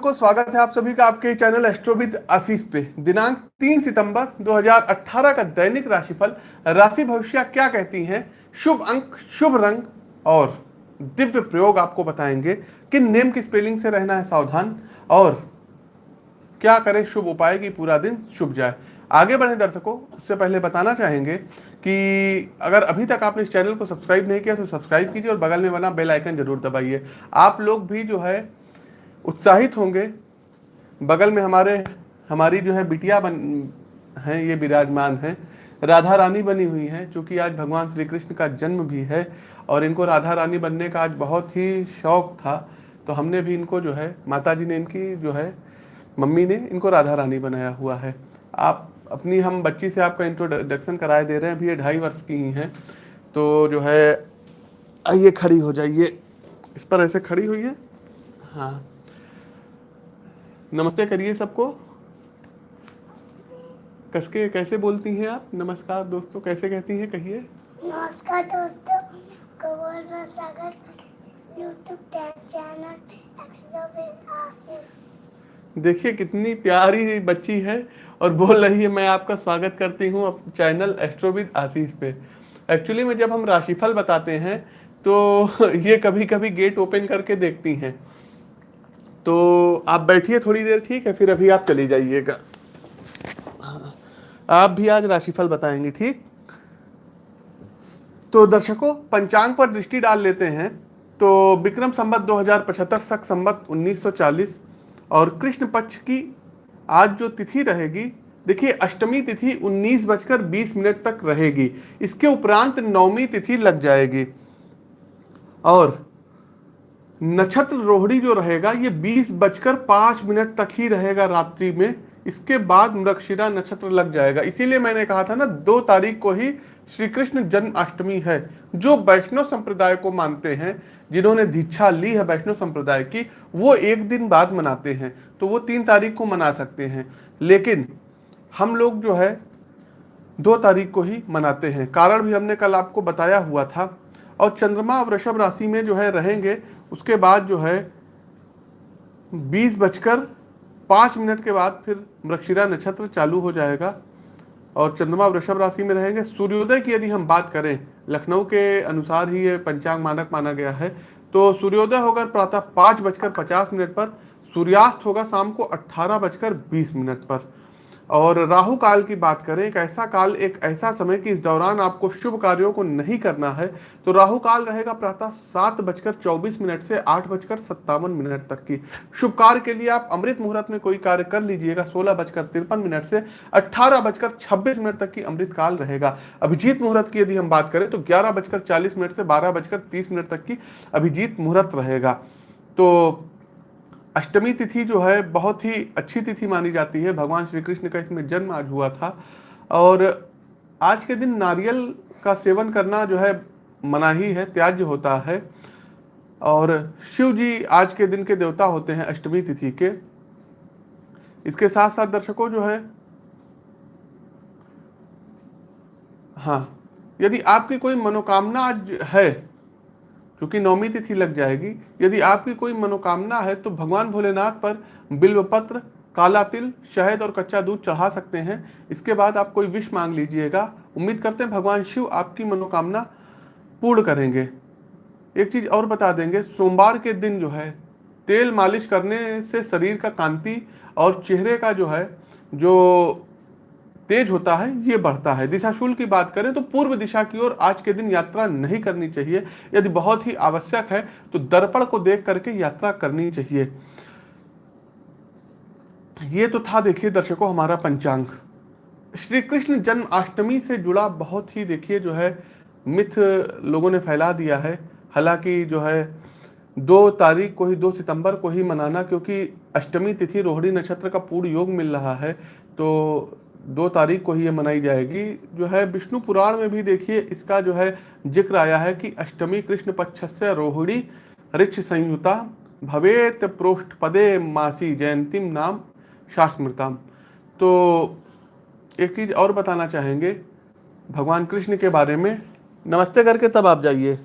को स्वागत है आप सभी का आपके चैनल एस्ट्रोविद आशीष पे। दिनांक 3 सितंबर 2018 का दैनिक राशिफल, राशि भविष्य क्या कहती हैं? शुभ अंक, शुभ रंग और दिव्य प्रयोग आपको बताएँगे किन नेम की स्पेलिंग से रहना है सावधान और क्या करें, शुभ उपाय की पूरा दिन शुभ जाए। आगे बढ़े दर्शकों, उससे पहले बताना चाहेंगे कि अगर अभी तक आपने इस चैनल को सब्सक्राइब नहीं किया तो सब्सक्राइब कीजिए और बगल में बना बेल आइकन ज़रूर दबाइए। आप लोग भी जो है उत्साहित होंगे। बगल में हमारे, हमारी जो है बिटिया बन, हैं, ये विराजमान हैं। राधा रानी बनी हुई हैं क्योंकि आज भगवान श्री कृष्ण का जन्म भी है। और इनको राधा रानी बनने का आज बहुत ही शौक था। तो हमने भी इनको जो है माता जी ने इनकी जो है, मम्मी ने इनको राधा रानी बनाया हुआ है। आप अपनी, हम बच्ची से आपका इंट्रोडक्शन कराए दे रहे हैं, अभी ये ढाई वर्ष की ही हैं। तो जो है, आइए, खड़ी हो जाइए। इस पर ऐसे खड़ी हुई है? हाँ। नमस्ते करिए सबको। कसके कैसे बोलती हैं आप? नमस्कार दोस्तों कैसे कहती हैं? कहिए। नमस्कार दोस्तों सागर यूट्यूब चैनल देखिए कितनी प्यारी बच्ची है और बोल रही है मैं आपका स्वागत करती हूँ चैनल एस्ट्रोविद आशीष पे। एक्चुअली में जब हम राशिफल बताते हैं तो ये कभी कभी गेट ओपन करके देखती हैं। तो आप बैठिए थोड़ी देर, ठीक है? फिर अभी आप चले जाइएगा। आप भी आज राशिफल बताएँगे, ठीक? तो दर्शकों, पंचांग पर दृष्टि डाल लेते हैं। तो विक्रम संबत 2075 सख संबत 1940 और कृष्ण पक्ष की आज जो तिथि रहेगी, देखिए, अष्टमी तिथि उन्नीस बजकर बीस मिनट तक रहेगी। इसके उपरांत नौमी तिथि लग जाएगी। और नक्षत्र रोहिणी जो रहेगा, ये बीस बजकर पाँच मिनट तक ही रहेगा रात्रि में। इसके बाद मृक्षिरा नक्षत्र लग जाएगा। इसीलिए मैंने कहा था ना, दो तारीख को ही श्री कृष्ण जन्माष्टमी है, जो वैष्णव संप्रदाय को मानते हैं, जिन्होंने दीक्षा ली है वैष्णव संप्रदाय की, वो एक दिन बाद मनाते हैं तो वो तीन तारीख को मना सकते हैं। लेकिन हम लोग जो है, दो तारीख को ही मनाते हैं। कारण भी हमने कल आपको बताया हुआ था। और चंद्रमा वृषभ राशि में जो है रहेंगे उसके बाद जो है, बीस बजकर पाँच मिनट के बाद फिर मृक्षिरा नक्षत्र चालू हो जाएगा और चंद्रमा वृषभ राशि में रहेंगे। सूर्योदय की यदि हम बात करें, लखनऊ के अनुसार ही ये पंचांग मानक माना गया है तो सूर्योदय होगा प्रातः पाँच बजकर पचास मिनट पर, सूर्यास्त होगा शाम को अट्ठारह बजकर बीस मिनट पर। और राहु काल की बात करें, एक ऐसा काल, एक ऐसा समय कि इस दौरान आपको शुभ कार्यों को नहीं करना है तो राहु काल रहेगा प्रातः सात बजकर चौबीस मिनट से आठ बजकर सत्तावन मिनट तक की। शुभ कार्य के लिए आप अमृत मुहूर्त में कोई कार्य कर लीजिएगा, सोलह बजकर तिरपन मिनट से अट्ठारह बजकर छब्बीस मिनट तक की अमृत काल रहेगा। अभिजीत मुहूर्त की यदि हम बात करें तो ग्यारह बजकर चालीस मिनट से बारह बजकर तीस मिनट तक की अभिजीत मुहूर्त रहेगा। तो अष्टमी तिथि जो है, बहुत ही अच्छी तिथि मानी जाती है। भगवान श्री कृष्ण का इसमें जन्म आज हुआ था। और आज के दिन नारियल का सेवन करना जो है, मनाही है, त्याज्य होता है। और शिव जी आज के दिन के देवता होते हैं अष्टमी तिथि के। इसके साथ साथ दर्शकों जो है हाँ यदि आपकी कोई मनोकामना आज है क्योंकि नौमी तिथि लग जाएगी, यदि आपकी कोई मनोकामना है तो भगवान भोलेनाथ पर बिल्व पत्र काला तिल, शहद और कच्चा दूध चढ़ा सकते हैं। इसके बाद आप कोई विश मांग लीजिएगा। उम्मीद करते हैं भगवान शिव आपकी मनोकामना पूर्ण करेंगे। एक चीज़ और बता देंगे, सोमवार के दिन जो है, तेल मालिश करने से शरीर का कांति और चेहरे का जो है, जो तेज होता है, ये बढ़ता है। दिशाशूल की बात करें तो पूर्व दिशा की ओर आज के दिन यात्रा नहीं करनी चाहिए। यदि बहुत ही आवश्यक है तो दर्पण को देख करके यात्रा करनी चाहिए। ये तो था देखिए दर्शकों हमारा पंचांग। श्री कृष्ण जन्माष्टमी से जुड़ा बहुत ही देखिए जो है, मिथ लोगों ने फैला दिया है। हालाँकि जो है, दो तारीख को ही, दो सितंबर को ही मनाना, क्योंकि अष्टमी तिथि रोहिणी नक्षत्र का पूर्ण योग मिल रहा है तो दो तारीख को ही ये मनाई जाएगी। जो है, विष्णु पुराण में भी देखिए, इसका जो है ज़िक्र आया है कि अष्टमी कृष्ण पक्ष से रोहिणी ऋक्ष संयुता भवेत प्रोष्ठ पदे मासी जयंतीम नाम शास्त्रमृताम। तो एक चीज़ और बताना चाहेंगे, भगवान कृष्ण के बारे में। नमस्ते करके तब आप जाइए।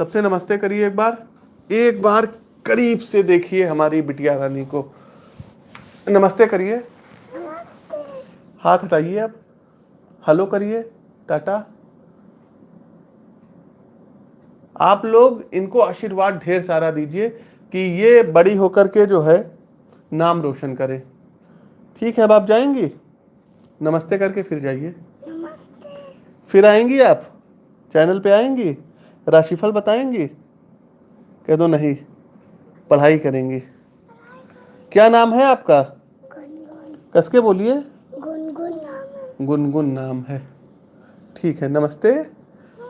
सबसे नमस्ते करिए एक बार। एक बार करीब से देखिए हमारी बिटिया रानी को। नमस्ते करिए। हाथ हटाइए अब हेलो करिए टाटा। आप लोग इनको आशीर्वाद ढेर सारा दीजिए कि ये बड़ी होकर के जो है नाम रोशन करे। ठीक है अब आप जाएँगी? नमस्ते करके फिर जाइए। नमस्ते। फिर आएँगी आप? चैनल पे आएँगी? राशिफल बताएँगी? कह दो नहीं पढ़ाई करेंगी। क्या नाम है आपका? कसके बोलिए? गुनगुन नाम है। ठीक है, नमस्ते।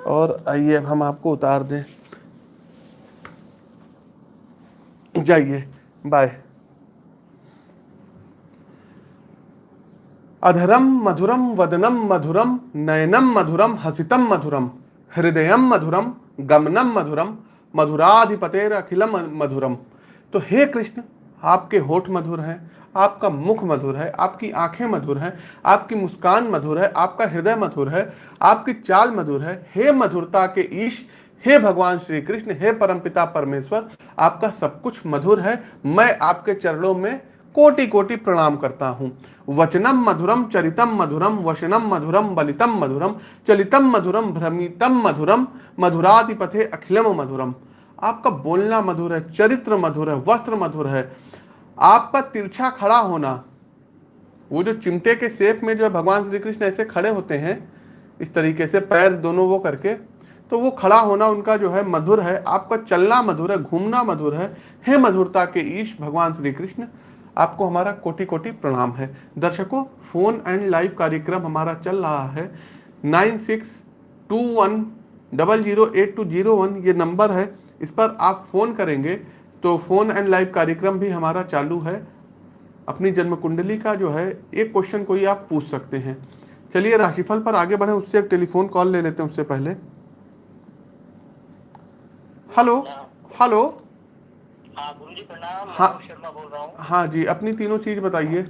और आइए, अब हम आपको उतार दें। जाइए, बाय। अधरम मधुरम वदनम मधुरम नयनम मधुरम हसितम मधुरम हृदयम मधुरम गमनम मधुरम मधुराधिपतेर अखिलम मधुरम। तो हे कृष्ण, आपके होठ मधुर हैं आपका मुख मधुर है, आपकी आँखें मधुर हैं, आपकी मुस्कान मधुर है, आपका हृदय मधुर है, आपकी चाल मधुर है। हे मधुरता के ईश, हे भगवान श्री कृष्ण, हे परमपिता परमेश्वर, आपका सब कुछ मधुर है। मैं आपके चरणों में कोटि कोटि प्रणाम करता हूँ। वचनम मधुरम, चरितम मधुरम, वशनम मधुरम, बलितम मधुरम, चलितम मधुरम, भ्रमितम मधुरम मधुराधिपथे अखिलम मधुरम। आपका बोलना मधुर है, चरित्र मधुर है, वस्त्र मधुर है। आपका तिरछा खड़ा होना, वो जो चिमटे के शेप में जो भगवान श्री कृष्ण ऐसे खड़े होते हैं, इस तरीके से पैर दोनों वो करके तो वो खड़ा होना उनका जो है मधुर है, आपका चलना मधुर है, घूमना मधुर है, हे मधुरता के ईश, भगवान श्री कृष्ण, आपको हमारा कोटि कोटि प्रणाम है। दर्शकों, फ़ोन एंड लाइव कार्यक्रम हमारा चल रहा है, nine six two one double zero eight two zero one, ये नंबर है, इस पर आप फ़ोन करेंगे तो फ़ोन एंड लाइव कार्यक्रम भी हमारा चालू है। अपनी जन्म कुंडली का जो है एक क्वेश्चन कोई आप पूछ सकते हैं। चलिए राशिफल पर आगे बढ़े उससे एक टेलीफोन कॉल ले लेते हैं उससे पहले। Hello hello. हाँ गुरु जी प्रणाम हाँ। शर्मा बोल रहा हूँ। हाँ जी अपनी तीनों चीज़ बताइए।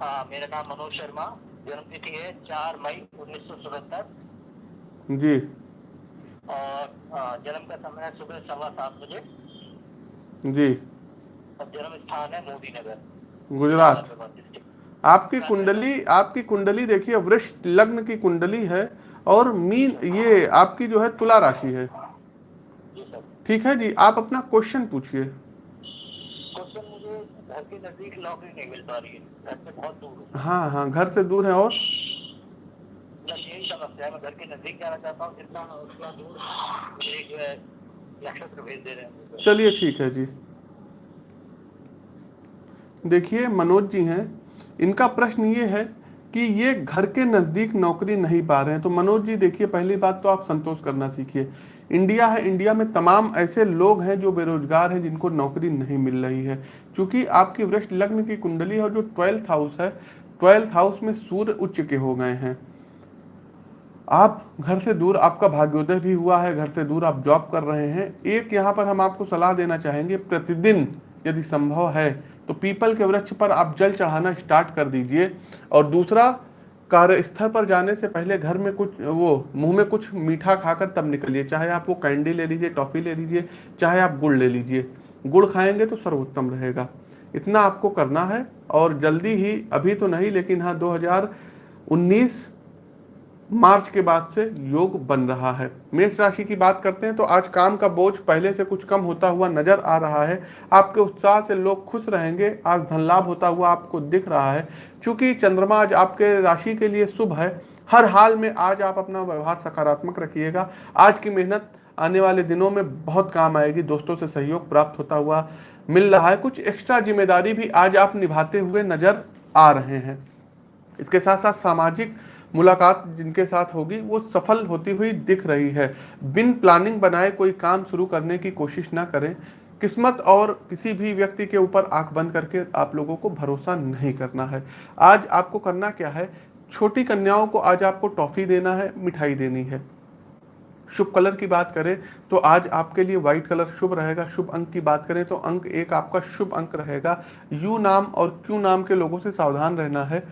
हाँ मेरा नाम मनोज शर्मा जन्म तिथि है चार मई उन्नीस सौ सतहत्तर। जी। और हाँ, जन्म का समय है सुबह सवा सात बजे। जी। जन्म स्थान है मोदी नगर गुजरात। आपकी कुंडली आपकी कुंडली देखिए वृक्ष लग्न की कुंडली है और मीन ये आपकी जो है तुला राशि है। ठीक है जी, आप अपना क्वेश्चन पूछिए। है, हूँ, घर से दूर है और? समस्या है, मैं घर के नज़दीक जाना चाहता हूँ, जितना दूर, मेरे जो है चलिए ठीक है जी। देखिए, मनोज जी हैं। इनका प्रश्न ये है कि ये घर के नज़दीक नौकरी नहीं पा रहे हैं। तो मनोज जी, देखिए, पहली बात तो आप संतोष करना सीखिए। इंडिया है, इंडिया में तमाम ऐसे लोग हैं जो बेरोजगार हैं, जिनको नौकरी नहीं मिल रही है। क्योंकि आपकी वृक्ष लग्न की कुंडली है जो ट्वेल्थ हाउस है, ट्वेल्थ हाउस में सूर्य उच्च के हो गए हैं। आप घर से दूर आपका भाग्योदय भी हुआ है, घर से दूर आप जॉब कर रहे हैं। एक यहाँ पर हम आपको सलाह देना चाहेंगे, प्रतिदिन यदि संभव है तो पीपल के वृक्ष पर आप जल चढ़ाना स्टार्ट कर दीजिए। और दूसरा, कार्यस्थल पर जाने से पहले घर में कुछ, वो, मुँह में कुछ मीठा खाकर तब निकलिए। चाहे आप वो कैंडी ले लीजिए, टॉफ़ी ले लीजिए, चाहे आप गुड़ ले लीजिए। गुड़ खाएँगे तो सर्वोत्तम रहेगा। इतना आपको करना है, और जल्दी ही, अभी तो नहीं, लेकिन हाँ 2019 मार्च के बाद से योग बन रहा है। मेष राशि की बात करते हैं तो आज काम का बोझ पहले से कुछ कम होता हुआ नज़र आ रहा है। आपके उत्साह से लोग खुश रहेंगे, आज धन लाभ होता हुआ आपको दिख रहा है। क्योंकि चंद्रमा आज आपके राशि के लिए शुभ है, हर हाल में आज आप अपना व्यवहार सकारात्मक रखिएगा। आज की मेहनत आने वाले दिनों में बहुत काम आएगी, दोस्तों से सहयोग प्राप्त होता हुआ मिल रहा है। कुछ एक्स्ट्रा ज़िम्मेदारी भी आज आप निभाते हुए नज़र आ रहे हैं। इसके साथ साथ सामाजिक मुलाकात जिनके साथ होगी, वो सफल होती हुई दिख रही है। बिन प्लानिंग बनाए कोई काम शुरू करने की कोशिश ना करें। किस्मत और किसी भी व्यक्ति के ऊपर आँख बंद करके आप लोगों को भरोसा नहीं करना है। आज आपको करना क्या है? छोटी कन्याओं को आज आपको टॉफी देना है, मिठाई देनी है। शुभ कलर की बात करें तो आज आपके लिए व्हाइट कलर शुभ रहेगा। शुभ अंक की बात करें तो अंक एक आपका शुभ अंक रहेगा। यू नाम और क्यू नाम के लोगों से सावधान रहना है।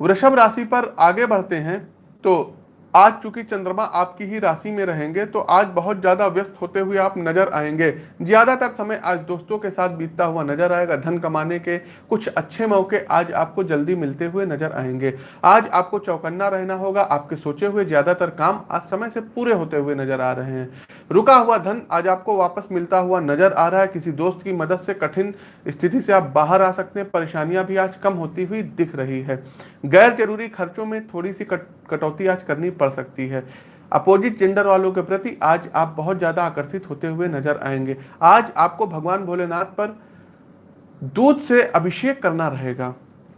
वृषभ राशि पर आगे बढ़ते हैं तो आज चूँकि चंद्रमा आपकी ही राशि में रहेंगे तो आज बहुत ज़्यादा व्यस्त होते हुए आप नज़र आएँगे। ज़्यादातर समय आज दोस्तों के साथ बीतता हुआ नज़र आएगा। धन कमाने के कुछ अच्छे मौके आज आपको जल्दी मिलते हुए नज़र आएँगे। आज आपको चौकन्ना रहना होगा, आपके सोचे हुए ज़्यादातर काम आज समय से पूरे होते हुए नज़र आ रहे हैं। रुका हुआ धन आज आपको वापस मिलता हुआ नज़र आ रहा है। किसी दोस्त की मदद से कठिन स्थिति से आप बाहर आ सकते हैं। परेशानियाँ भी आज कम होती हुई दिख रही है। गैर ज़रूरी खर्चों में थोड़ी सी कटौती आज करनी पड़ सकती है। अपोजिट जेंडर वालों के प्रति आज आप बहुत ज़्यादा आकर्षित होते हुए नज़र आएँगे। आज आपको भगवान भोलेनाथ पर दूध से अभिषेक करना रहेगा।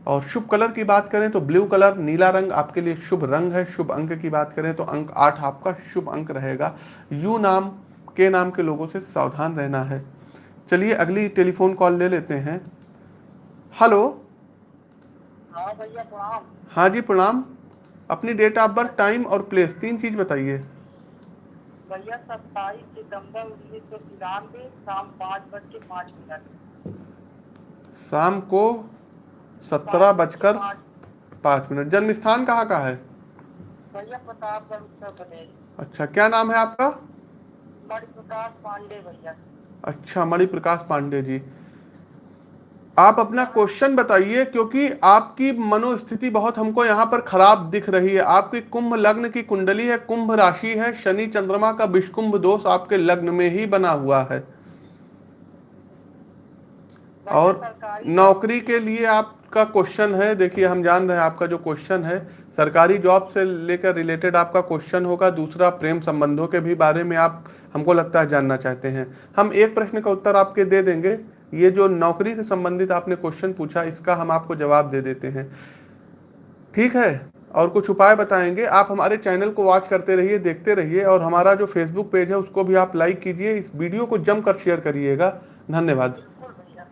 और शुभ कलर की बात करें तो ब्लू कलर नीला रंग आपके लिए शुभ रंग है। शुभ अंक की बात करें तो अंक आठ आपका शुभ अंक रहेगा। यू नाम के नाम के लोगों से सावधान रहना है। चलिए अगली टेलीफोन कॉल ले लेते हैं। हेलो। हाँ भैया प्रणाम। हाँ जी प्रणाम। अपनी डेट ऑफ़ बर्थ टाइम और प्लेस तीन चीज़ बताइए। भैया सत्ताईस सितंबर उन्नीस सौ तिरानवे शाम पाँच बज के पाँच मिनट। शाम को सत्रह बजकर पाँच मिनट। जन्म स्थान कहाँ का है? भैया प्रतापगढ़ उत्तर प्रदेश। अच्छा क्या नाम है आपका? मणि प्रकाश पांडे भैया। अच्छा मणि प्रकाश पांडे जी। आप अपना क्वेश्चन बताइए क्योंकि आपकी मनोस्थिति बहुत हमको यहाँ पर खराब दिख रही है। आपकी कुंभ लग्न की कुंडली है कुंभ राशि है शनि चंद्रमा का विषकुंभ दोष आपके लग्न में ही बना हुआ है। और नौकरी के लिए आपका क्वेश्चन है। देखिए हम जान रहे हैं आपका जो क्वेश्चन है सरकारी जॉब से लेकर रिलेटेड आपका क्वेश्चन होगा। दूसरा प्रेम संबंधों के भी बारे में आप हमको लगता है जानना चाहते हैं। हम एक प्रश्न का उत्तर आपके दे देंगे। ये जो नौकरी से संबंधित आपने क्वेश्चन पूछा, इसका हम आपको जवाब दे देते हैं। ठीक है? और कुछ उपाय बताएँगे? आप हमारे चैनल को वॉच करते रहिए, देखते रहिए, और हमारा जो फेसबुक पेज है, उसको भी आप लाइक कीजिए। इस वीडियो को जमकर शेयर करिएगा। धन्यवाद।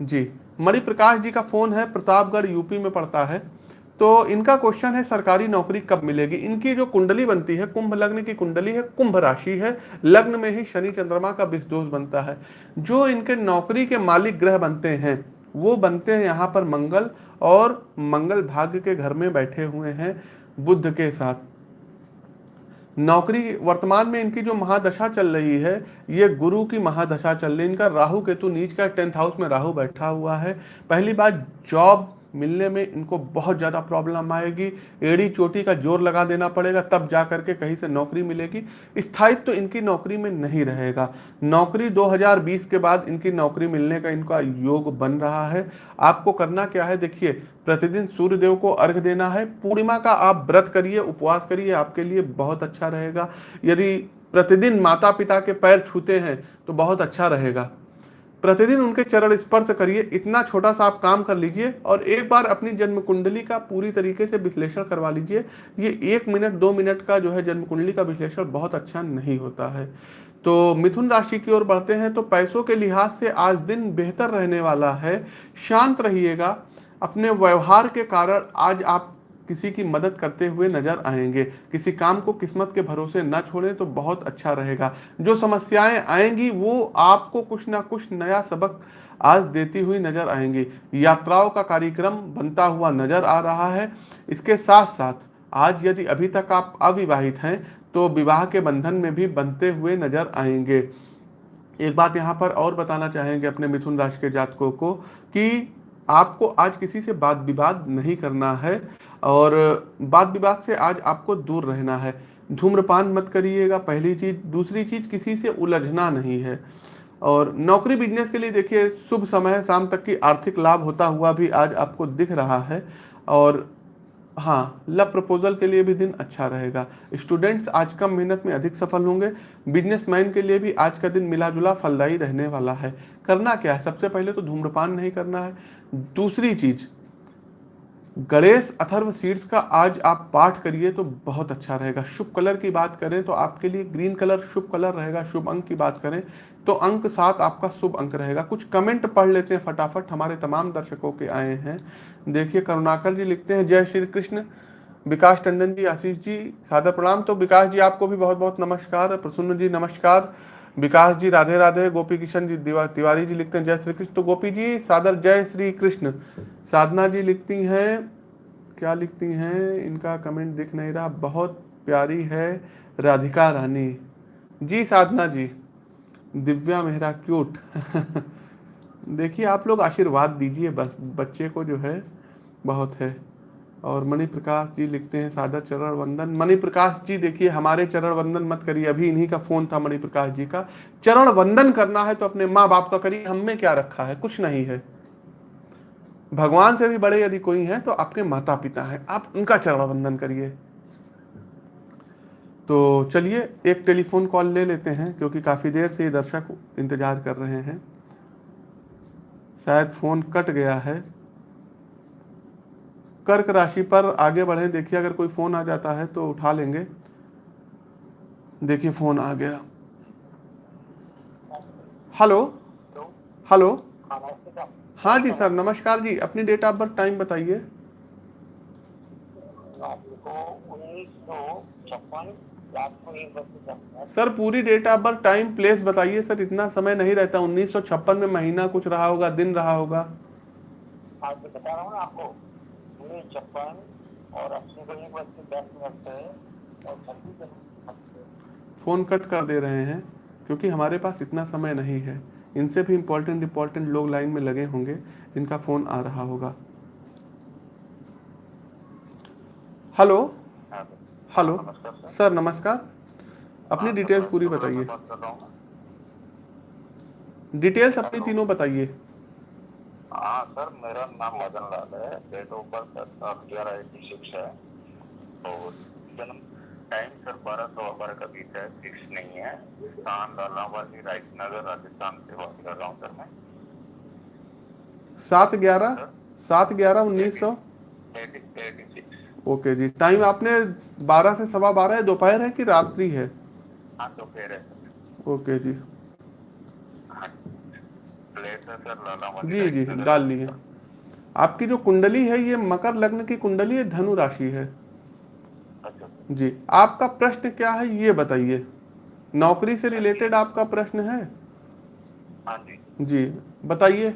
जी। मणिप्रकाश जी का फ़ोन है, प्रतापगढ़ यूपी में पड़ता है। तो इनका क्वेश्चन है, सरकारी नौकरी कब मिलेगी? इनकी जो कुंडली बनती है, कुंभ लग्न की कुंडली है, कुंभ राशि है, लग्न में ही शनि चंद्रमा का विषदोष बनता है। जो इनके नौकरी के मालिक ग्रह बनते हैं, वो बनते हैं यहाँ पर मंगल और मंगल भाग्य के घर में बैठे हुए हैं बुद्ध के साथ। नौकरी, वर्तमान में इनकी जो महादशा चल रही है, ये गुरु की महादशा चल रही है। इनका राहु केतु नीच का टेंथ हाउस में राहु बैठा हुआ है। पहली बात, जॉब मिलने में इनको बहुत ज़्यादा प्रॉब्लम आएगी। एड़ी चोटी का ज़ोर लगा देना पड़ेगा, तब जा करके कहीं से नौकरी मिलेगी। स्थायित्व तो इनकी नौकरी में नहीं रहेगा। नौकरी 2020 के बाद इनकी नौकरी मिलने का इनका योग बन रहा है। आपको करना क्या है, देखिए, प्रतिदिन सूर्य देव को अर्घ देना है। पूर्णिमा का आप व्रत करिए, उपवास करिए, आपके लिए बहुत अच्छा रहेगा। यदि प्रतिदिन माता पिता के पैर छूते हैं तो बहुत अच्छा रहेगा। प्रतिदिन उनके चरण स्पर्श करिए, इतना छोटा सा आप काम कर लीजिए और एक बार अपनी जन्म कुंडली का पूरी तरीके से विश्लेषण करवा लीजिए। ये एक मिनट, दो मिनट का जो है जन्म कुंडली का विश्लेषण बहुत अच्छा नहीं होता है। तो मिथुन राशि की ओर बढ़ते हैं तो पैसों के लिहाज से आज दिन बेहतर रहने वाला है। शांत रहिएगा, अपने व्यवहार के कारण आज आप किसी की मदद करते हुए नज़र आएँगे। किसी काम को किस्मत के भरोसे न छोड़ें तो बहुत अच्छा रहेगा। जो समस्याएँ आएँगी, वो आपको कुछ ना कुछ नया सबक आज देती हुई नज़र आएँगी। यात्राओं का कार्यक्रम बनता हुआ नज़र आ रहा है। इसके साथ साथ आज यदि अभी तक आप अविवाहित हैं तो विवाह के बंधन में भी बनते हुए नज़र आएँगे। एक बात यहाँ पर और बताना चाहेंगे अपने मिथुन राशि के जातकों को कि आपको आज किसी से बात विवाद नहीं करना है। और बात विवाद से आज आपको दूर रहना है। धूम्रपान मत करिएगा, पहली चीज़। दूसरी चीज़, किसी से उलझना नहीं है। और नौकरी बिज़नेस के लिए देखिए, शुभ समय है, शाम तक की आर्थिक लाभ होता हुआ भी आज आपको दिख रहा है। और हाँ लव प्रपोजल के लिए भी दिन अच्छा रहेगा। स्टूडेंट्स आज कम मेहनत में अधिक सफल होंगे। बिजनेसमैन के लिए भी आज का दिन मिला जुला फलदायी रहने वाला है। करना क्या है? सबसे पहले तो धूम्रपान नहीं करना है। दूसरी चीज़ गणेश अथर्व सीड्स का आज आप पाठ करिए तो बहुत अच्छा रहेगा। शुभ कलर की बात करें तो आपके लिए ग्रीन कलर शुभ कलर रहेगा, शुभ अंक की बात करें तो अंक सात आपका शुभ अंक रहेगा। कुछ कमेंट पढ़ लेते हैं फटाफट, हमारे तमाम दर्शकों के आए हैं। देखिए, करुणाकर जी लिखते हैं, जय श्री कृष्ण। विकास टंडन जी, आशीष जी, सादर प्रणाम। तो विकास जी, आपको भी बहुत बहुत नमस्कार। प्रसन्न जी, नमस्कार। विकास जी, राधे राधे, गोपी किशन जी तिवारी जी लिखते हैं, जय श्री कृष्ण। तो गोपी जी, सादर जय श्री कृष्ण। साधना जी लिखती हैं, क्या लिखती हैं? इनका कमेंट दिख नहीं रहा। बहुत प्यारी है, राधिका रानी। जी, साधना जी, दिव्या मेहरा क्यूट देखिए, आप लोग आशीर्वाद दीजिए, बस, बच्चे को जो है, बहुत है। और मणि प्रकाश जी लिखते हैं, सादर चरण वंदन। मणि प्रकाश जी देखिए, हमारे चरण वंदन मत करिए। अभी इन्हीं का फ़ोन था मणि प्रकाश जी का। चरण वंदन करना है तो अपने माँ बाप का करिए। हम में क्या रखा है? कुछ नहीं है। भगवान से भी बड़े यदि कोई हैं तो आपके माता पिता हैं। आप उनका चरण वंदन करिए। तो चलिए, एक टेलीफोन कॉल ले लेते हैं, क्योंकि काफ़ी देर से ये दर्शक इंतज़ार कर रहे हैं। शायद फ़ोन कट गया है। कर्क राशि पर आगे बढ़े। देखिए अगर कोई फ़ोन आ जाता है तो उठा लेंगे। देखिए फ़ोन आ गया। हेलो? तो हेलो? हाँ हाँ जी सर नमस्कार जी। अपनी डेट ऑफ़ बर्थ टाइम बताइए। सर पूरी date of birth time place बताइए सर। इतना समय नहीं रहता। उन्नीस सौ छप्पन में महीना कुछ रहा होगा दिन रहा होगा। आज बता रहा हूँ ना आपको। छप्पन और अस्सी को एक बज के दस मिनट से और छब्बीस फ़ोन कट कर दे रहे हैं क्योंकि हमारे पास इतना समय नहीं है। इनसे भी इम्पोर्टेंट इम्पोर्टेंट लोग लाइन में लगे होंगे जिनका फ़ोन आ रहा होगा। हेलो हाँ, हेलो सर नमस्कार। अपनी हाँ, डिटेल्स पूरी बताइए। हूँ। डिटेल्स अपनी तीनों बताइए। हाँ सर मेरा नाम मदन लाल है। डेट ऑफ़ बर्थ ग्यारह एटी सिक्स है और जन्म टाइम सर बारह सौ बारह का बीच है। फिक्स नहीं है। स्थान लालावाली राइट नगर राजस्थान से बात कर रहा हूँ सर मैं। सात ग्यारह? सात ग्यारह उन्नीस सौ? ओके जी। टाइम आपने बारह से सवा बारह है दोपहर है कि रात्रि है? हाँ तो है। ओके जी। प्लेट है सर जी जी डाल लिए आपकी जो कुंडली है ये मकर लग्न की कुंडली है धनु राशि है। अच्छा। जी आपका प्रश्न क्या है ये बताइए। नौकरी से रिलेटेड आपका प्रश्न है? हाँ जी बताइए।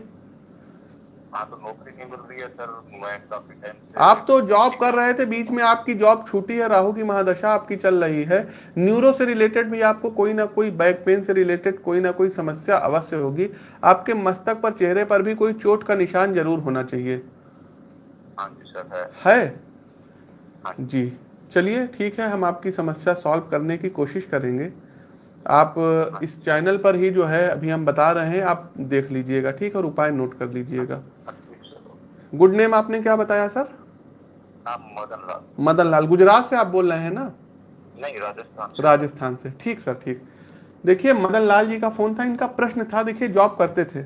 हाँ तो नौकरी नहीं मिल रही है सर मैं काफ़ी टाइम आप तो जॉब कर रहे थे बीच में आपकी जॉब छूटी है राहु की महादशा आपकी चल रही है। न्यूरो से रिलेटेड भी आपको कोई ना कोई बैक पेन से रिलेटेड कोई ना कोई समस्या अवश्य होगी। आपके मस्तक पर चेहरे पर भी कोई चोट का निशान ज़रूर होना चाहिए। हाँ जी सर है। है? हाँ जी। चलिए ठीक है हम आपकी समस्या सॉल्व करने की कोशिश करेंगे। आप इस चैनल पर ही जो है अभी हम बता रहे हैं आप देख लीजिएगा ठीक है और उपाय नोट कर लीजिएगा। गुड नेम आपने क्या बताया सर मदन लाल मदन लाल गुजरात से आप बोल रहे हैं ना? नहीं राजस्थान से। राजस्थान से। ठीक सर ठीक। देखिए मदन लाल जी का फ़ोन था इनका प्रश्न था देखिए जॉब करते थे।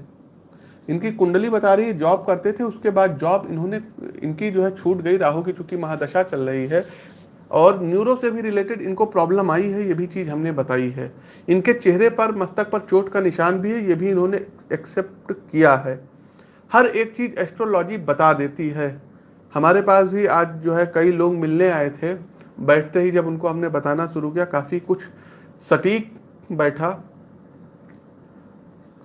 इनकी कुंडली बता रही है जॉब करते थे उसके बाद जॉब इन्होंने इनकी जो है छूट गई राहु की चूँकि महादशा चल रही है और न्यूरो से भी रिलेटेड इनको प्रॉब्लम आई है, ये भी चीज़ हमने बताई है। इनके चेहरे पर, मस्तक पर चोट का निशान भी है, ये भी इन्होंने एक्सेप्ट किया है। हर एक चीज़ एस्ट्रोलॉजी बता देती है। हमारे पास भी आज जो है कई लोग मिलने आए थे। बैठते ही जब उनको हमने बताना शुरू किया, काफ़ी कुछ सटीक बैठा।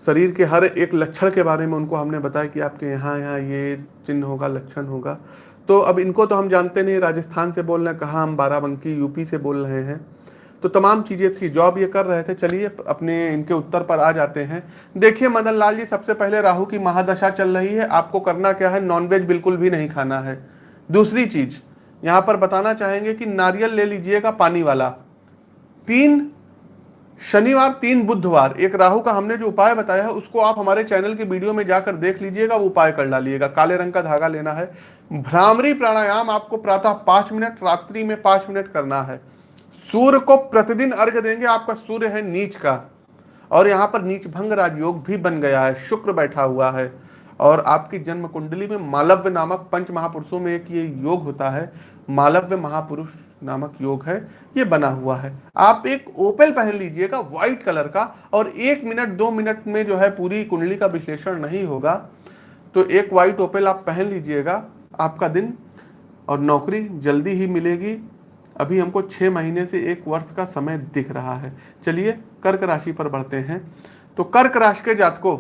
शरीर के हर एक लक्षण के बारे में उनको हमने बताया कि आपके यहाँ यहाँ ये चिन्ह होगा, लक्षण होगा। तो अब इनको तो हम जानते नहीं, राजस्थान से बोल रहे हैं, कहाँ हम बाराबंकी, यूपी से बोल रहे हैं। तो तमाम चीज़ें थी, जॉब ये कर रहे थे, चलिए अपने इनके उत्तर पर आ जाते हैं। देखिए, मदन लाल जी, सबसे पहले राहु की महादशा चल रही है, आपको करना क्या है नॉनवेज बिल्कुल भी नहीं खाना है। दूसरी चीज़, यहाँ पर बताना चाहेंगे कि नारियल ले लीजिएगा पानी वाला। तीन, शनिवार, तीन बुधवार, एक राहु का हमने जो उपाय बताया है, उसको आप हमारे चैनल की वीडियो में जाकर देख लीजिएगा, वो उपाय कर डालिएगा। काले रंग का धागा लेना है भ्रामरी प्राणायाम आपको प्रातः पाँच मिनट, रात्रि में पाँच मिनट करना है। सूर्य को प्रतिदिन अर्घ देंगे, आपका सूर्य है नीच का। और यहाँ पर नीच भंग राजयोग भी बन गया है, शुक्र बैठा हुआ है। और आपकी जन्म कुंडली में मालव्य नामक पंच महापुरुषों में एक ये योग होता है, मालव्य महापुरुष नामक योग है, ये बना हुआ है। आप एक ओपेल पहन लीजिएगा, व्हाइट कलर का, और एक मिनट, दो मिनट में जो है पूरी कुंडली का विश्लेषण नहीं होगा। तो एक व्हाइट ओपेल आप पहन लीजिएगा आपका दिन और नौकरी जल्दी ही मिलेगी। अभी हमको छः महीने से एक वर्ष का समय दिख रहा है। चलिए, कर्क राशि पर बढ़ते हैं। तो कर्क राशि के जातकों,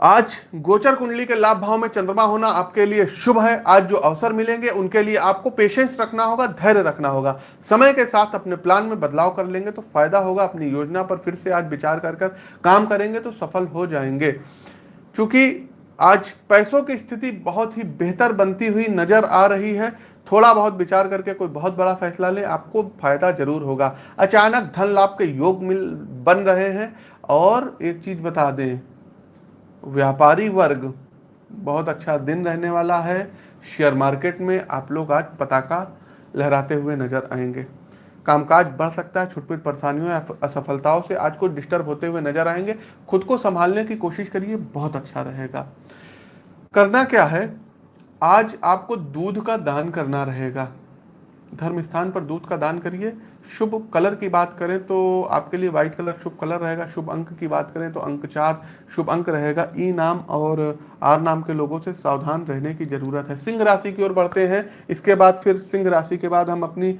आज गोचर कुंडली के लाभ भाव में चंद्रमा होना आपके लिए शुभ है। आज जो अवसर मिलेंगे, उनके लिए आपको पेशेंस रखना होगा, धैर्य रखना होगा। समय के साथ अपने प्लान में बदलाव कर लेंगे तो फ़ायदा होगा। अपनी योजना पर फिर से आज विचार कर कर काम करेंगे तो सफल हो जाएँगे। क्योंकि आज पैसों की स्थिति बहुत ही बेहतर बनती हुई नज़र आ रही है। थोड़ा बहुत विचार करके कोई बहुत बड़ा फैसला ले, आपको फ़ायदा ज़रूर होगा। अचानक धन लाभ के योग मिल, बन रहे हैं। और एक चीज़ बता दें, व्यापारी वर्ग बहुत अच्छा दिन रहने वाला है। शेयर मार्केट में आप लोग आज पताका लहराते हुए नज़र आएँगे। कामकाज बढ़ सकता है, छुटपुट परेशानियों असफलताओं से आज को डिस्टर्ब होते हुए नज़र आएँगे। खुद को संभालने की कोशिश करिए, बहुत अच्छा रहेगा। करना क्या है? आज आपको दूध का दान करना रहेगा। धर्म स्थान पर दूध का दान करिए। शुभ कलर की बात करें तो आपके लिए व्हाइट कलर शुभ कलर रहेगा। शुभ अंक की बात करें तो अंक चार शुभ अंक रहेगा। ई नाम और आर नाम के लोगों से सावधान रहने की ज़रूरत है। सिंह राशि की ओर बढ़ते हैं। इसके बाद फिर सिंह राशि के बाद हम अपनी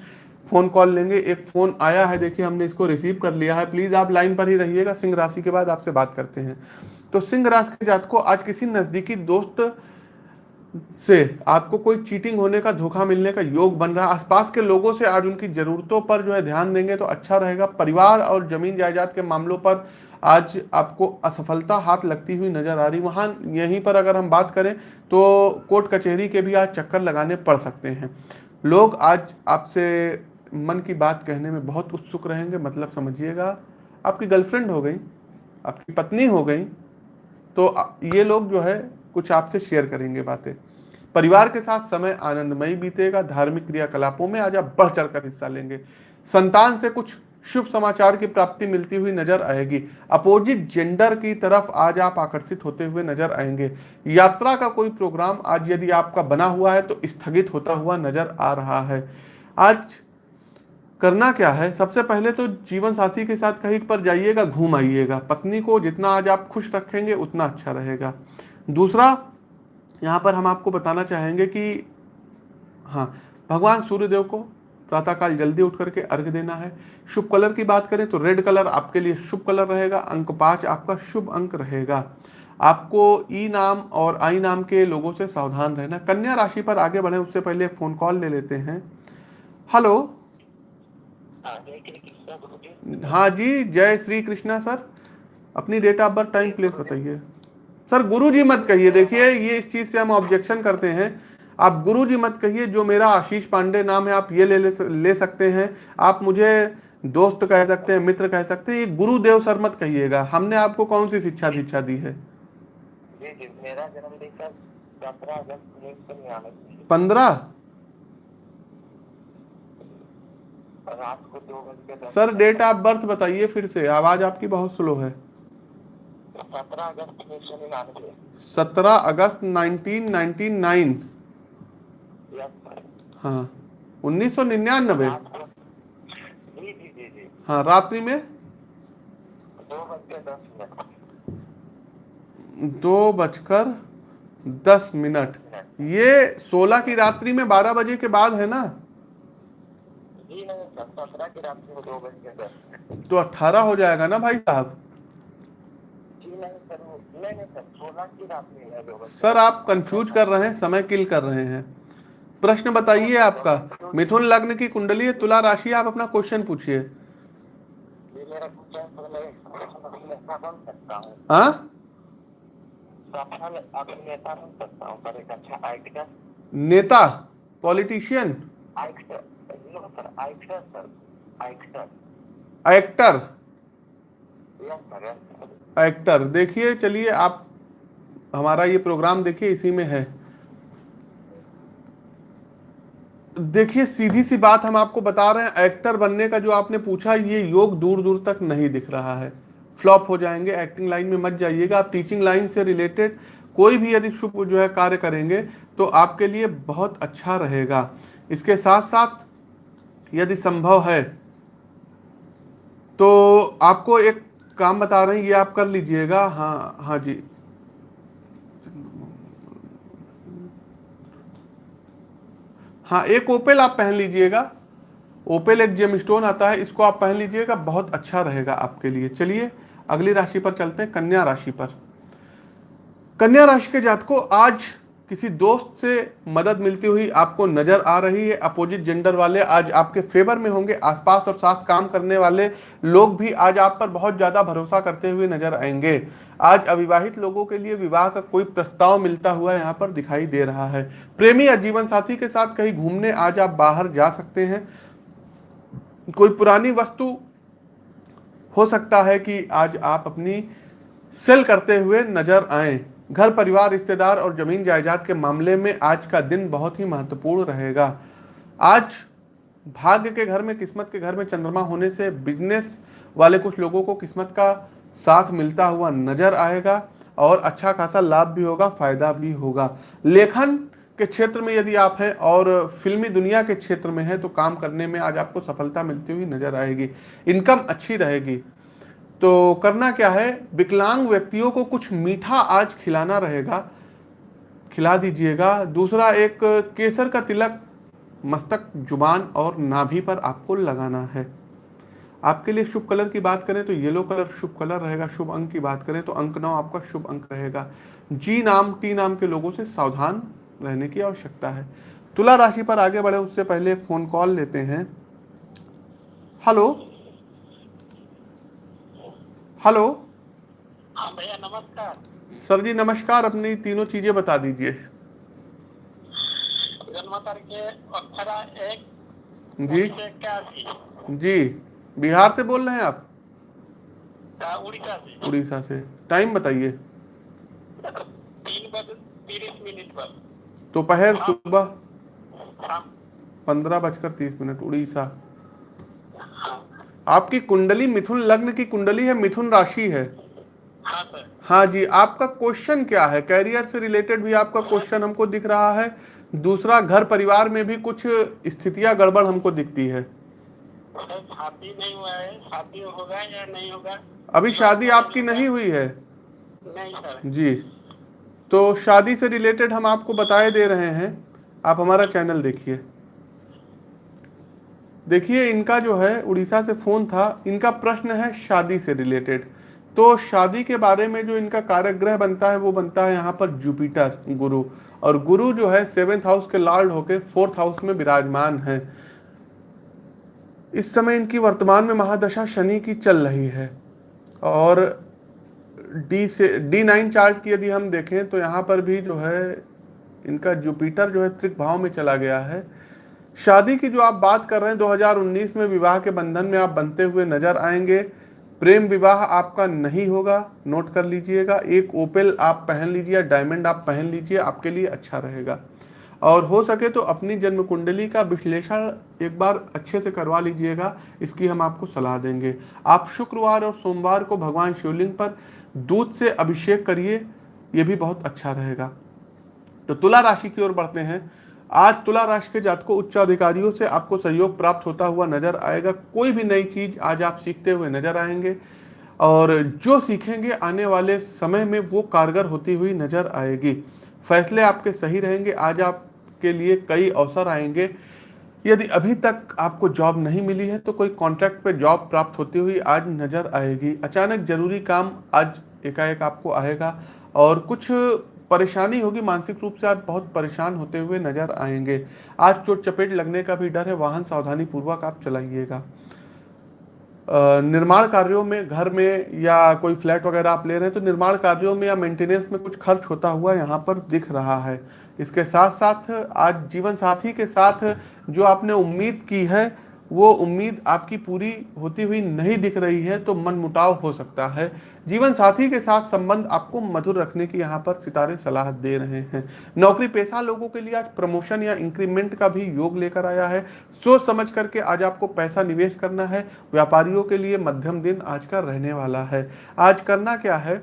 फ़ोन कॉल लेंगे। एक फ़ोन आया है, देखिए हमने इसको रिसीव कर लिया है। प्लीज़ आप लाइन पर ही रहिएगा। सिंह राशि के बाद आपसे बात करते हैं। तो सिंह राशि के जात को आज किसी नजदीकी दोस्त से आपको कोई चीटिंग होने का, धोखा मिलने का योग बन रहा है। आसपास के लोगों से आज उनकी जरूरतों पर जो है ध्यान देंगे तो अच्छा रहेगा। परिवार और ज़मीन जायदाद के मामलों पर आज आपको असफलता हाथ लगती हुई नज़र आ रही। वहाँ यहीं पर अगर हम बात करें तो कोर्ट कचहरी के भी आज चक्कर लगाने पड़ सकते हैं। लोग आज आपसे मन की बात कहने में बहुत उत्सुक रहेंगे। मतलब समझिएगा, आपकी गर्लफ्रेंड हो गई, आपकी पत्नी हो गई तो ये लोग जो है, कुछ आपसे शेयर करेंगे बातें। परिवार के साथ समय आनंदमयी बीतेगा, धार्मिक क्रियाकलापों में आज आप बढ़ चढ़कर हिस्सा लेंगे। संतान से कुछ शुभ समाचार की प्राप्ति मिलती हुई नज़र आएगी। अपोजिट जेंडर की तरफ़ आज आप आकर्षित होते हुए नज़र आएँगे। यात्रा का कोई प्रोग्राम आज यदि आपका बना हुआ है तो स्थगित होता हुआ नज़र आ रहा है। आज करना क्या है? सबसे पहले तो जीवन साथी के साथ कहीं पर जाइएगा, घूम आइएगा। पत्नी को जितना आज आप खुश रखेंगे, उतना अच्छा रहेगा। दूसरा, यहाँ पर हम आपको बताना चाहेंगे कि हाँ भगवान सूर्यदेव को प्रातःकाल जल्दी उठ करके अर्घ देना है। शुभ कलर की बात करें तो रेड कलर आपके लिए शुभ कलर रहेगा, अंक पाँच आपका शुभ अंक रहेगा। आपको ई नाम और आई नाम के लोगों से सावधान रहना। कन्या राशि पर आगे बढ़े, उससे पहले फ़ोन कॉल ले लेते हैं। हेलो हाँ जी जय श्री कृष्णा सर। अपनी date of birth time place बताइए। सर गुरु जी मत कहिए। देखिए ये इस चीज़ से हम ऑब्जेक्शन करते हैं। आप गुरु जी मत कहिए जो मेरा आशीष पांडे नाम है आप ये ले ले, ले सकते हैं। आप मुझे दोस्त कह सकते हैं मित्र कह सकते हैं ये गुरुदेव सर मत कहिएगा। हमने आपको कौन सी शिक्षा दीक्षा दी है? पंद्रह? सर डेट ऑफ़ बर्थ बताइए फिर से। आवाज़ आपकी बहुत स्लो है। सत्रह अगस्त नाइनटीन नाइनटी नाइन। हाँ। उन्नीस सौ निन्यानबे हाँ रात्रि में? दो बजकर दस मिनट। ये सोलह की रात्रि में बारह बजे के बाद है ना? तो अठारह हो जाएगा ना भाई साहब? सर आप कंफ्यूज कर रहे हैं समय किल कर रहे हैं। प्रश्न बताइए आपका मिथुन लग्न की कुंडली है तुला राशि आप अपना क्वेश्चन पूछिए। हाँ? नेता पॉलिटिशियन एक्टर एक्टर देखिए चलिए आप हमारा ये प्रोग्राम देखिए इसी में है। देखिए सीधी सी बात हम आपको बता रहे हैं एक्टर बनने का जो आपने पूछा ये योग दूर दूर तक नहीं दिख रहा है। फ्लॉप हो जाएँगे एक्टिंग लाइन में मत जाइएगा। आप टीचिंग लाइन से रिलेटेड कोई भी यदि शुभ जो है कार्य करेंगे तो आपके लिए बहुत अच्छा रहेगा। इसके साथ साथ यदि संभव है तो आपको एक काम बता रहे हैं, ये आप कर लीजिएगा। हाँ हाँ जी। हाँ एक ओपेल आप पहन लीजिएगा। ओपेल एक जेम स्टोन आता है, इसको आप पहन लीजिएगा, बहुत अच्छा रहेगा आपके लिए। चलिए, अगली राशि पर चलते हैं, कन्या राशि पर। कन्या राशि के जातकों, आज किसी दोस्त से मदद मिलती हुई आपको नज़र आ रही है अपोजिट जेंडर वाले आज आपके फेवर में होंगे, आसपास और साथ काम करने वाले लोग भी आज आप पर बहुत ज़्यादा भरोसा करते हुए नज़र आएँगे। आज अविवाहित लोगों के लिए विवाह का कोई प्रस्ताव मिलता हुआ यहाँ पर दिखाई दे रहा है। प्रेमी या जीवन साथी के साथ कहीं घूमने आज आप बाहर जा सकते हैं। कोई पुरानी वस्तु हो सकता है कि आज आप अपनी सेल करते हुए नज़र आए। घर, परिवार, रिश्तेदार और ज़मीन जायदाद के मामले में आज का दिन बहुत ही महत्वपूर्ण रहेगा। आज भाग्य के घर में, किस्मत के घर में चंद्रमा होने से बिज़नेस वाले कुछ लोगों को किस्मत का साथ मिलता हुआ नज़र आएगा और अच्छा खासा लाभ भी होगा, फ़ायदा भी होगा। लेखन के क्षेत्र में यदि आप हैं और फिल्मी दुनिया के क्षेत्र में हैं तो काम करने में आज आपको सफलता मिलती हुई नज़र आएगी। इनकम अच्छी रहेगी। तो करना क्या है? विकलांग व्यक्तियों को कुछ मीठा आज खिलाना रहेगा। खिला दीजिएगा। दूसरा, एक केसर का तिलक, मस्तक, ज़ुबान और नाभि पर आपको लगाना है। आपके लिए शुभ कलर की बात करें तो येलो कलर शुभ कलर रहेगा। शुभ अंक की बात करें तो अंक नौ आपका शुभ अंक रहेगा। जी नाम, टी नाम के लोगों से सावधान रहने की आवश्यकता है। तुला राशि पर आगे बढ़े, उससे पहले फ़ोन कॉल लेते हैं। Hello hello. हाँ भैया नमस्कार। सर जी नमस्कार। अपनी तीनों चीज़ें बता दीजिए। जन्म तारीख एक। जी। जी। बिहार से बोल रहे हैं आप? उड़ीसा से। उड़ीसा से। टाइम बताइए। दोपहर सुबह पंद्रह बजकर तीस मिनट उड़ीसा। आपकी कुंडली मिथुन लग्न की कुंडली है मिथुन राशि है। हाँ सर। हाँ जी आपका क्वेश्चन क्या है? कैरियर से रिलेटेड भी आपका क्वेश्चन हमको दिख रहा है। दूसरा घर परिवार में भी कुछ स्थितियाँ गड़बड़ हमको दिखती है। शादी नहीं हुआ है। शादी होगा या नहीं होगा? अभी शादी आपकी नहीं हुई है? नहीं सर। जी। तो शादी से रिलेटेड हम आपको बताए दे रहे हैं। आप हमारा चैनल देखिए। देखिए, इनका जो है, उड़ीसा से फ़ोन था। इनका प्रश्न है शादी से रिलेटेड। तो शादी के बारे में जो इनका कार्यग्रह बनता है, वो बनता है यहाँ पर जुपिटर गुरु। और गुरु जो है, सेवेंथ हाउस के लॉर्ड होके फोर्थ हाउस में विराजमान है। इस समय इनकी वर्तमान में महादशा शनि की चल रही है। और डी से, डी नाइन चार्ट की यदि हम देखें तो यहाँ पर भी जो है, इनका जुपिटर जो है, त्रिक भाव में चला गया है। शादी की जो आप बात कर रहे हैं 2019 में विवाह के बंधन में आप बनते हुए नज़र आएँगे। प्रेम विवाह आपका नहीं होगा, नोट कर लीजिएगा। एक ओपेल आप पहन लीजिए डायमंड आप पहन लीजिए, आपके लिए अच्छा रहेगा। और हो सके तो अपनी जन्म कुंडली का विश्लेषण एक बार अच्छे से करवा लीजिएगा, इसकी हम आपको सलाह देंगे। आप शुक्रवार और सोमवार को भगवान शिवलिंग पर दूध से अभिषेक करिए, ये भी बहुत अच्छा रहेगा। तो तुला राशि की ओर बढ़ते हैं। आज तुला राशि के जातकों, उच्च अधिकारियों से आपको सहयोग प्राप्त होता हुआ नज़र आएगा। कोई भी नई चीज़ आज आप सीखते हुए नज़र आएँगे और जो सीखेंगे आने वाले समय में वो कारगर होती हुई नज़र आएगी। फैसले आपके सही रहेंगे। आज आपके लिए कई अवसर आएँगे। यदि अभी तक आपको जॉब नहीं मिली है तो कोई कॉन्ट्रैक्ट पे जॉब प्राप्त होती हुई आज नज़र आएगी। अचानक ज़रूरी काम आज एकाएक आपको आएगा और कुछ परेशानी होगी, मानसिक रूप से आप बहुत परेशान होते हुए नज़र आएँगे। आज चोट चपेट लगने का भी डर है, वाहन सावधानी पूर्वक आप चलाइएगा। निर्माण कार्यों में, घर में या कोई फ्लैट वगैरह आप ले रहे हैं तो निर्माण कार्यों में या मेंटेनेंस में कुछ खर्च होता हुआ यहाँ पर दिख रहा है। इसके साथ साथ आज जीवन साथी के साथ जो आपने उम्मीद की है वो उम्मीद आपकी पूरी होती हुई नहीं दिख रही है तो मन मुटाव हो सकता है। जीवन साथी के साथ संबंध आपको मधुर रखने की यहाँ पर सितारे सलाह दे रहे हैं। नौकरी पेशा लोगों के लिए आज प्रमोशन या इंक्रीमेंट का भी योग लेकर आया है। सोच समझ करके आज आपको पैसा निवेश करना है। व्यापारियों के लिए मध्यम दिन आज का रहने वाला है। आज करना क्या है?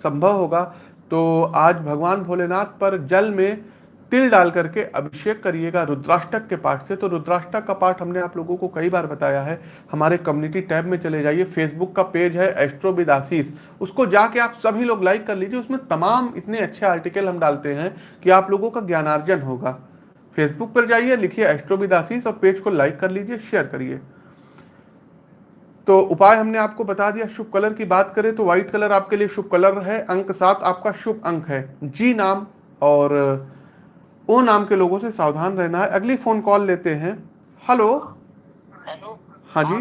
संभव होगा तो आज भगवान भोलेनाथ पर जल में तिल डाल करके अभिषेक करिएगा रुद्राष्टक के पाठ से। तो रुद्राष्टक का पाठ हमने आप लोगों को कई बार बताया है। हमारे कम्युनिटी टैब में चले जाइए। फेसबुक का पेज है एस्ट्रो विदासीस उसको जाके आप सभी लोग लाइक कर लीजिए। उसमें तमाम इतने अच्छे आर्टिकल हम डालते हैं कि आप लोगों का ज्ञानार्जन होगा। फेसबुक पर जाइए, लिखिए एस्ट्रो विदासीस और पेज को लाइक कर लीजिए शेयर करिए। तो उपाय हमने आपको बता दिया, शुभ कलर की बात करें तो व्हाइट कलर आपके लिए शुभ कलर है। अंक सात आपका शुभ अंक है। जी नाम और ओ नाम के लोगों से सावधान रहना है। अगली फ़ोन कॉल लेते हैं। हेलो हेलो हाँ जी।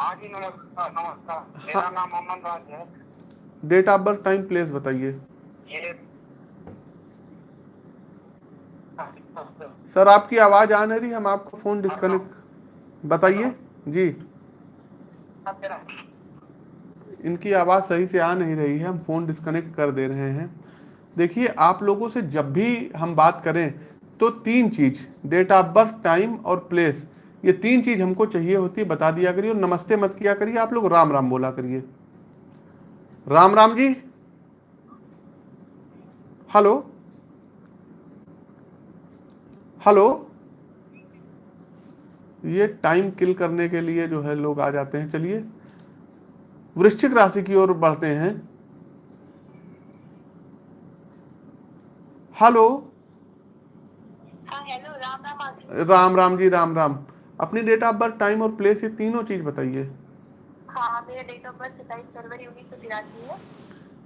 हाँ जी नमस्कार नमस्कार। मेरा नाम अमन राज है। Date of birth time place बताइए। सर आपकी आवाज़ आ नहीं रही। हम आपको फ़ोन डिस्कनेक्ट बताइए। जी। इनकी आवाज़ सही से आ नहीं रही है। हम फ़ोन डिस्कनेक्ट कर दे रहे हैं। देखिए, आप लोगों से जब भी हम बात करें तो तीन चीज़ डेट ऑफ़ बर्थ टाइम और प्लेस ये तीन चीज़ हमको चाहिए होती है बता दिया करिए और नमस्ते मत किया करिए, आप लोग राम राम बोला करिए। राम राम जी। हेलो हेलो ये टाइम किल करने के लिए जो है लोग आ जाते हैं, चलिए। वृश्चिक राशि की ओर बढ़ते हैं। हेलो हाँ हेलो राम राम राम राम जी राम राम। अपनी डेट ऑफ़ बर्थ टाइम और प्लेस ये तीनों चीज़ बताइए। हाँ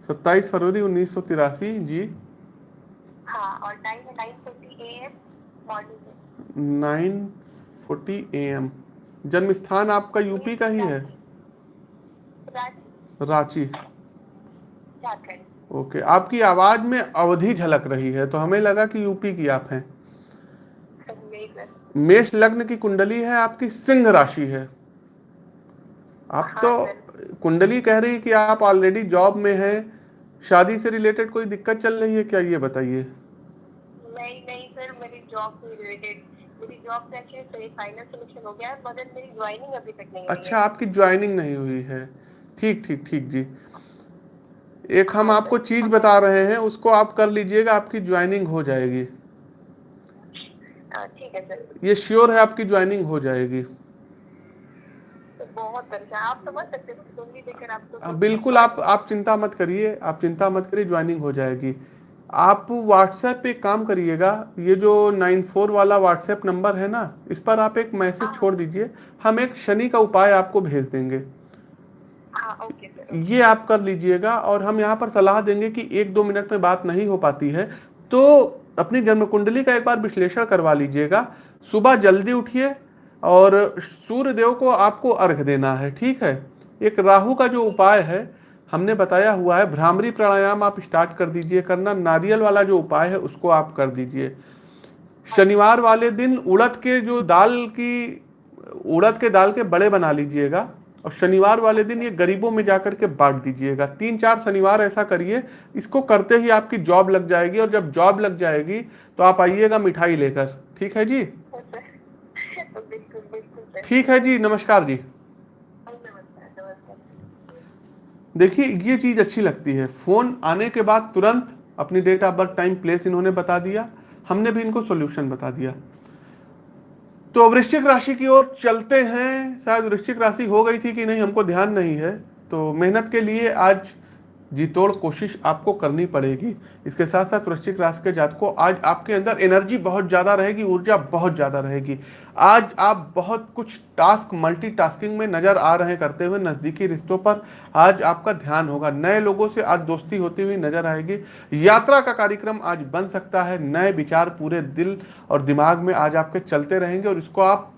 सत्ताईस फरवरी उन्नीस सौ तिरासी जी। हाँ और time nine forty A M जन्म स्थान आपका यूपी का ही है? रांची। रांची। झारखंड। ओके। आपकी आवाज़ में अवधि झलक रही है तो हमें लगा कि यूपी की आप हैं। मेष लग्न की कुंडली है आपकी सिंह राशि है। आप हाँ, तो कुंडली कह रही कि आप ऑलरेडी जॉब में हैं शादी से रिलेटेड कोई दिक्कत चल रही है क्या ये बताइए? नहीं नहीं सर मेरी जॉब से रिलेटेड मेरी जॉब से एक्चुअली फाइनल सिलेक्शन हो गया है मगर मेरी ज्वाइनिंग अभी तक नहीं अच्छा आपकी ज्वाइनिंग नहीं हुई है। ठीक ठीक ठीक जी। एक हम आपको चीज़ बता रहे हैं उसको आप कर लीजिएगा आपकी ज्वाइनिंग हो जाएगी। है हाँ, ठीक है सर। ये श्योर है आपकी ज्वाइनिंग हो जाएगी। तो अच्छा आप हो हाँ, बिल्कुल आप आप चिंता मत करिए आप चिंता मत करिए ज्वाइनिंग हो जाएगी। आप व्हाट्सएप पे काम करिएगा ये जो नाइन फोर वाला व्हाट्सएप नंबर है ना इस पर आप एक मैसेज छोड़ दीजिए हम एक शनि का उपाय आपको भेज देंगे। हाँ ये आप कर लीजिएगा और हम यहाँ पर सलाह देंगे कि एक दो मिनट में बात नहीं हो पाती है तो अपनी जन्म कुंडली का एक बार विश्लेषण करवा लीजिएगा। सुबह जल्दी उठिए और सूर्य देव को आपको अर्घ देना है, ठीक है? एक राहु का जो उपाय है, हमने बताया हुआ है, भ्रामरी प्राणायाम आप स्टार्ट कर दीजिए करना, नारियल वाला जो उपाय है उसको आप कर दीजिए। शनिवार वाले दिन उड़द के जो दाल की, उड़द के दाल के बड़े बना लीजिएगा। और शनिवार वाले दिन ये गरीबों में जाकर के बांट दीजिएगा। तीन चार शनिवार ऐसा करिए, इसको करते ही आपकी जॉब लग जाएगी और जब जॉब लग जाएगी तो आप आइएगा मिठाई लेकर। ठीक है जी? ठीक है जी, नमस्कार जी। देखिए, ये चीज़ अच्छी लगती है। फ़ोन आने के बाद तुरंत अपनी date of birth, time, place इन्होंने बता दिया। हमने भी इनको सोल्यूशन बता दिया। तो वृश्चिक राशि की ओर चलते हैं। शायद वृश्चिक राशि हो गई थी कि नहीं, हमको ध्यान नहीं है। तो मेहनत के लिए आज जी तोड़ कोशिश आपको करनी पड़ेगी। इसके साथ साथ वृश्चिक राशि के जातकों, आज आपके अंदर एनर्जी बहुत ज़्यादा रहेगी, ऊर्जा बहुत ज़्यादा रहेगी। आज आप बहुत कुछ टास्क मल्टीटास्किंग में नज़र आ रहे करते हुए नज़दीकी रिश्तों पर। आज आपका ध्यान होगा। नए लोगों से आज दोस्ती होती हुई नज़र आएगी। यात्रा का कार्यक्रम आज बन सकता है। नए विचार पूरे दिल और दिमाग में आज आपके चलते रहेंगे और इसको आप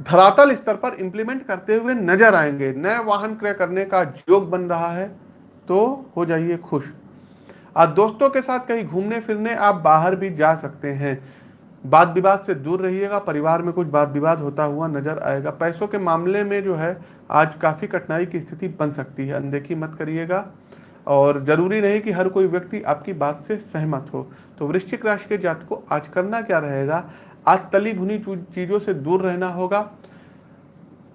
धरातल स्तर पर इंप्लीमेंट करते हुए नज़र आएँगे। नए वाहन क्रय करने का योग बन रहा है। तो हो जाइए खुश। आज दोस्तों के साथ कहीं घूमने फिरने आप बाहर भी जा सकते हैं। वाद विवाद से दूर रहिएगा, परिवार में कुछ वाद विवाद होता हुआ नज़र आएगा। पैसों के मामले में जो है, आज काफ़ी कठिनाई की स्थिति बन सकती है, अनदेखी मत करिएगा। और ज़रूरी नहीं कि हर कोई व्यक्ति आपकी बात से सहमत हो। तो वृश्चिक राशि के जात को आज करना क्या रहेगा? आज तली भुनी चीज़ों से दूर रहना होगा।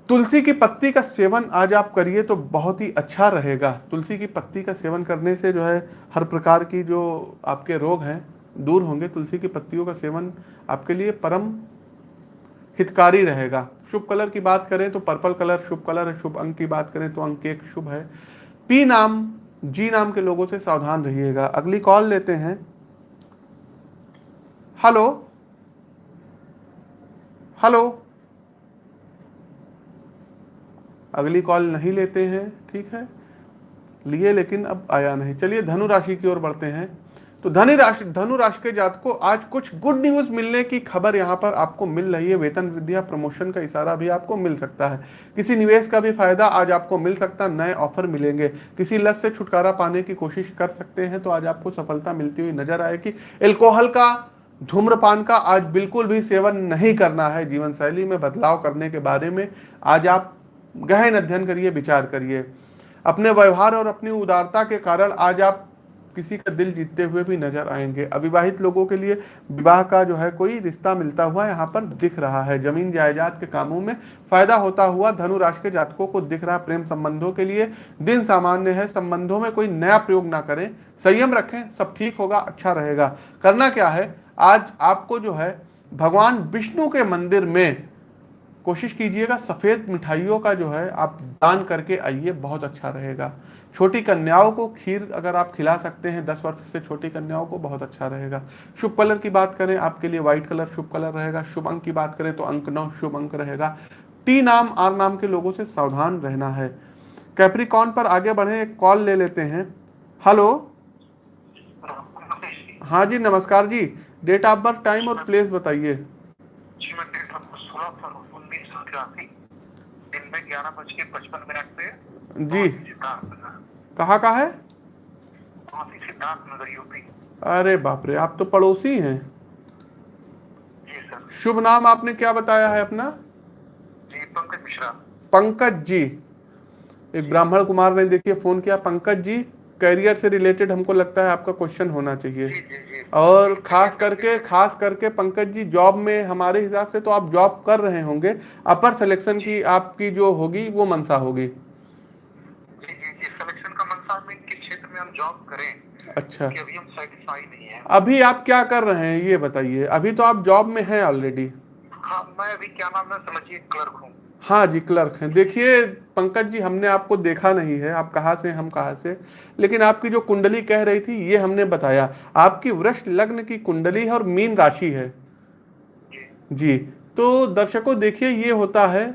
तुलसी की पत्ती का सेवन आज आप करिए तो बहुत ही अच्छा रहेगा। तुलसी की पत्ती का सेवन करने से जो है, हर प्रकार की जो आपके रोग हैं, दूर होंगे। तुलसी की पत्तियों का सेवन आपके लिए परम हितकारी रहेगा। शुभ कलर की बात करें तो पर्पल कलर शुभ कलर है। शुभ अंक की बात करें तो अंक एक शुभ है। पी नाम, जी नाम के लोगों से सावधान रहिएगा। अगली कॉल लेते हैं। हेलो। हेलो। अगली कॉल नहीं लेते हैं, ठीक है? लिए लेकिन अब आया नहीं। चलिए धनु राशि की ओर बढ़ते हैं। तो धनु राशि धनु राशि के जात को आज कुछ गुड न्यूज़ मिलने की खबर यहाँ पर आपको मिल रही है। वेतन वृद्धि या प्रमोशन का इशारा भी आपको मिल सकता है। किसी निवेश का भी फ़ायदा आज आपको मिल सकता है, नए ऑफ़र मिलेंगे। किसी लत से छुटकारा पाने की कोशिश कर सकते हैं तो आज आपको सफलता मिलती हुई नज़र आएगी। एल्कोहल का, धूम्रपान का आज बिल्कुल भी सेवन नहीं करना है। जीवन शैली में बदलाव करने के बारे में आज आप गहन अध्ययन करिए, विचार करिए। अपने व्यवहार और अपनी उदारता के कारण आज आप किसी का दिल जीतते हुए भी नज़र आएँगे। अविवाहित लोगों के लिए विवाह का जो है कोई रिश्ता मिलता हुआ यहाँ पर दिख रहा है। ज़मीन जायदाद के कामों में फ़ायदा होता हुआ धनु राशि के जातकों को दिख रहा प्रेम संबंधों के लिए दिन सामान्य है। संबंधों में कोई नया प्रयोग ना करें। संयम रखें, सब ठीक होगा अच्छा रहेगा। करना क्या है? आज आपको जो है भगवान विष्णु के मंदिर में कोशिश कीजिएगा, सफ़ेद मिठाइयों का जो है, आप दान करके आइए, बहुत अच्छा रहेगा। छोटी कन्याओं को खीर अगर आप खिला सकते हैं, दस वर्ष से छोटी कन्याओं को बहुत अच्छा रहेगा। शुभ कलर की बात करें, आपके लिए व्हाइट कलर शुभ कलर रहेगा। शुभ अंक की बात करें तो अंक नौ शुभ अंक रहेगा। टी नाम आर नाम के लोगों से सावधान रहना है। कैप्रिकॉन पर आगे बढ़े, एक कॉल ले लेते हैं। हेलो हाँ जी, नमस्कार जी। डेट ऑफ़ बर्थ टाइम और प्लेस बताइए। उन्नीस सौ दिन में ग्यारह बज के पचपन मिनट पे जी। कहाँ का है? सिद्धार्थ नगर यूपी? अरे बाप रे आप तो पड़ोसी हैं। जी सर। शुभ नाम आपने क्या बताया है अपना? जी पंकज मिश्रा। पंकज जी। एक ब्राह्मण कुमार ने देखिए फ़ोन किया पंकज जी। करियर से रिलेटेड हमको लगता है आपका क्वेश्चन होना चाहिए। जी जी जी। और खास करके खास करके पंकज जी जॉब में हमारे हिसाब से तो आप जॉब कर रहे होंगे। अपर सिलेक्शन की आपकी जो होगी वो मनसा होगी। जी जी जी। सिलेक्शन का मनसा क्षेत्र में हम जॉब करें? अच्छा। अभी हम नहीं है। अभी आप क्या कर रहे हैं ये बताइए। अभी तो आप जॉब में हैं ऑलरेडी हाँ मैं अभी क्या नाम है समझिए क्लर्क हूँ। हाँ जी, क्लर्क हैं। देखिए, पंकज जी, हमने आपको देखा नहीं है, आप कहाँ से हम कहाँ से लेकिन आपकी जो कुंडली कह रही थी, ये हमने बताया। आपकी वृक्ष लग्न की कुंडली है और मीन राशि है। जी तो दर्शकों, देखिए, ये होता है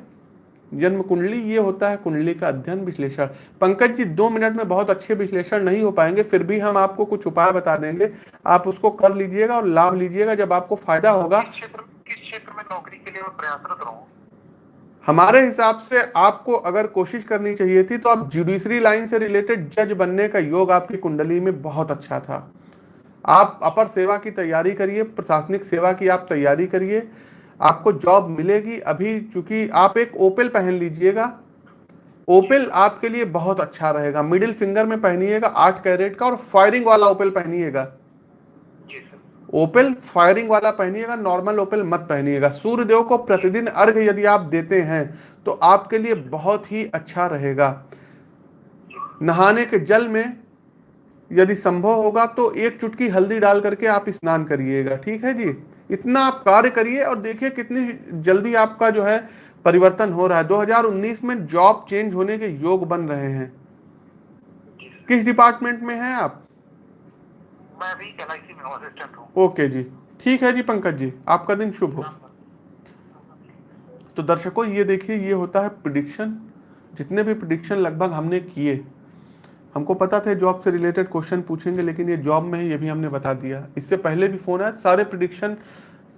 जन्म कुंडली, ये होता है कुंडली का अध्ययन विश्लेषण। पंकज जी, दो मिनट में बहुत अच्छे विश्लेषण नहीं हो पाएँगे, फिर भी हम आपको कुछ उपाय बता देंगे। आप उसको कर लीजिएगा और लाभ लीजिएगा, जब आपको फ़ायदा होगा। किस क्षेत्र में नौकरी के लिए प्रयासरत रहूँ? हमारे हिसाब से आपको अगर कोशिश करनी चाहिए थी तो आप जुडिशरी लाइन से रिलेटेड जज बनने का योग आपकी कुंडली में बहुत अच्छा था। आप अपर सेवा की तैयारी करिए, प्रशासनिक सेवा की आप तैयारी करिए, आपको जॉब मिलेगी अभी, चूँकि आप एक ओपेल पहन लीजिएगा। ओपेल आपके लिए बहुत अच्छा रहेगा। मिडिल फिंगर में पहनिएगा, आठ कैरेट का, और फायरिंग वाला ओपेल पहनिएगा। ओपेल फायरिंग वाला पहनिएगा नॉर्मल ओपेल मत पहनिएगा। सूर्यदेव को प्रतिदिन अर्घ यदि आप देते हैं तो आपके लिए बहुत ही अच्छा रहेगा। नहाने के जल में यदि संभव होगा तो एक चुटकी हल्दी डाल करके आप स्नान करिएगा, ठीक है जी? इतना आप कार्य करिए और देखिए कितनी जल्दी आपका जो है परिवर्तन हो रहा है। 2019 में जॉब चेंज होने के योग बन रहे हैं। किस डिपार्टमेंट में हैं आप? ओके जी। ठीक है जी पंकज जी, आपका दिन शुभ हो। तो दर्शकों, ये देखिए, ये होता है प्रिडिक्शन जितने भी प्रिडिक्शन लगभग हमने किए, हमको पता था जॉब से रिलेटेड क्वेश्चन पूछेंगे, लेकिन ये जॉब में है, ये भी हमने बता दिया। इससे पहले भी फ़ोन आया, सारे प्रिडिक्शन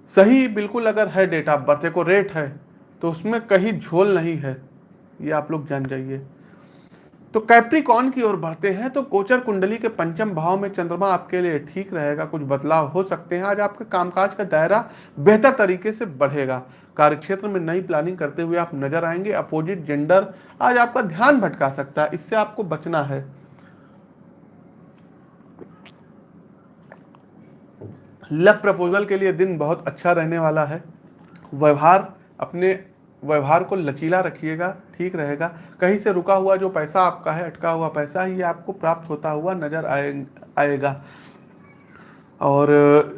सही, बिल्कुल अगर है डेट ऑफ़ बर्थ को रेट है तो उसमें कहीं झोल नहीं है। ये आप लोग जान जाइए। तो कैप्रिकॉन की ओर बढ़ते हैं तो गोचर कुंडली के पंचम भाव में चंद्रमा आपके लिए ठीक रहेगा, कुछ बदलाव हो सकते हैं। आज आपके कामकाज का दायरा बेहतर तरीके से बढ़ेगा। कार्यक्षेत्र में नई प्लानिंग करते हुए आप नज़र आएँगे अपोजिट जेंडर आज आपका ध्यान भटका सकता है, इससे आपको बचना है। लव प्रपोजल के लिए दिन बहुत अच्छा रहने वाला है। व्यवहार अपने व्यवहार को लचीला रखिएगा, ठीक रहेगा। कहीं से रुका हुआ जो पैसा आपका है, अटका हुआ पैसा ही आपको प्राप्त होता हुआ नज़र आए, आएगा। और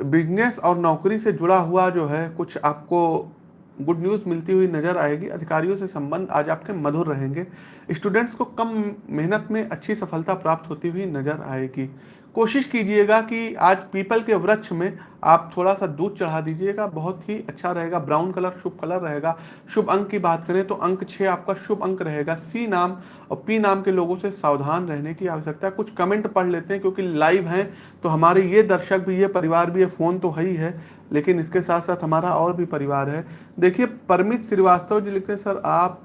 बिज़नेस और नौकरी से जुड़ा हुआ जो है, कुछ आपको गुड न्यूज़ मिलती हुई नज़र आएगी। अधिकारियों से संबंध आज आपके मधुर रहेंगे। स्टूडेंट्स को कम मेहनत में अच्छी सफलता प्राप्त होती हुई नज़र आएगी। कोशिश कीजिएगा कि आज पीपल के वृक्ष में आप थोड़ा सा दूध चढ़ा दीजिएगा, बहुत ही अच्छा रहेगा, ब्राउन कलर, शुभ कलर रहेगा। शुभ अंक की बात करें तो अंक छः आपका शुभ अंक रहेगा। सी नाम और पी नाम के लोगों से सावधान रहने की आवश्यकता। है कुछ कमेंट पढ़ लेते हैं क्योंकि लाइव हैं तो हमारे ये दर्शक भी, ये परिवार भी, ये फ़ोन तो है ही है। लेकिन इसके साथ साथ हमारा और भी परिवार है। देखिए, परमित श्रीवास्तव जी लिखते हैं, सर आप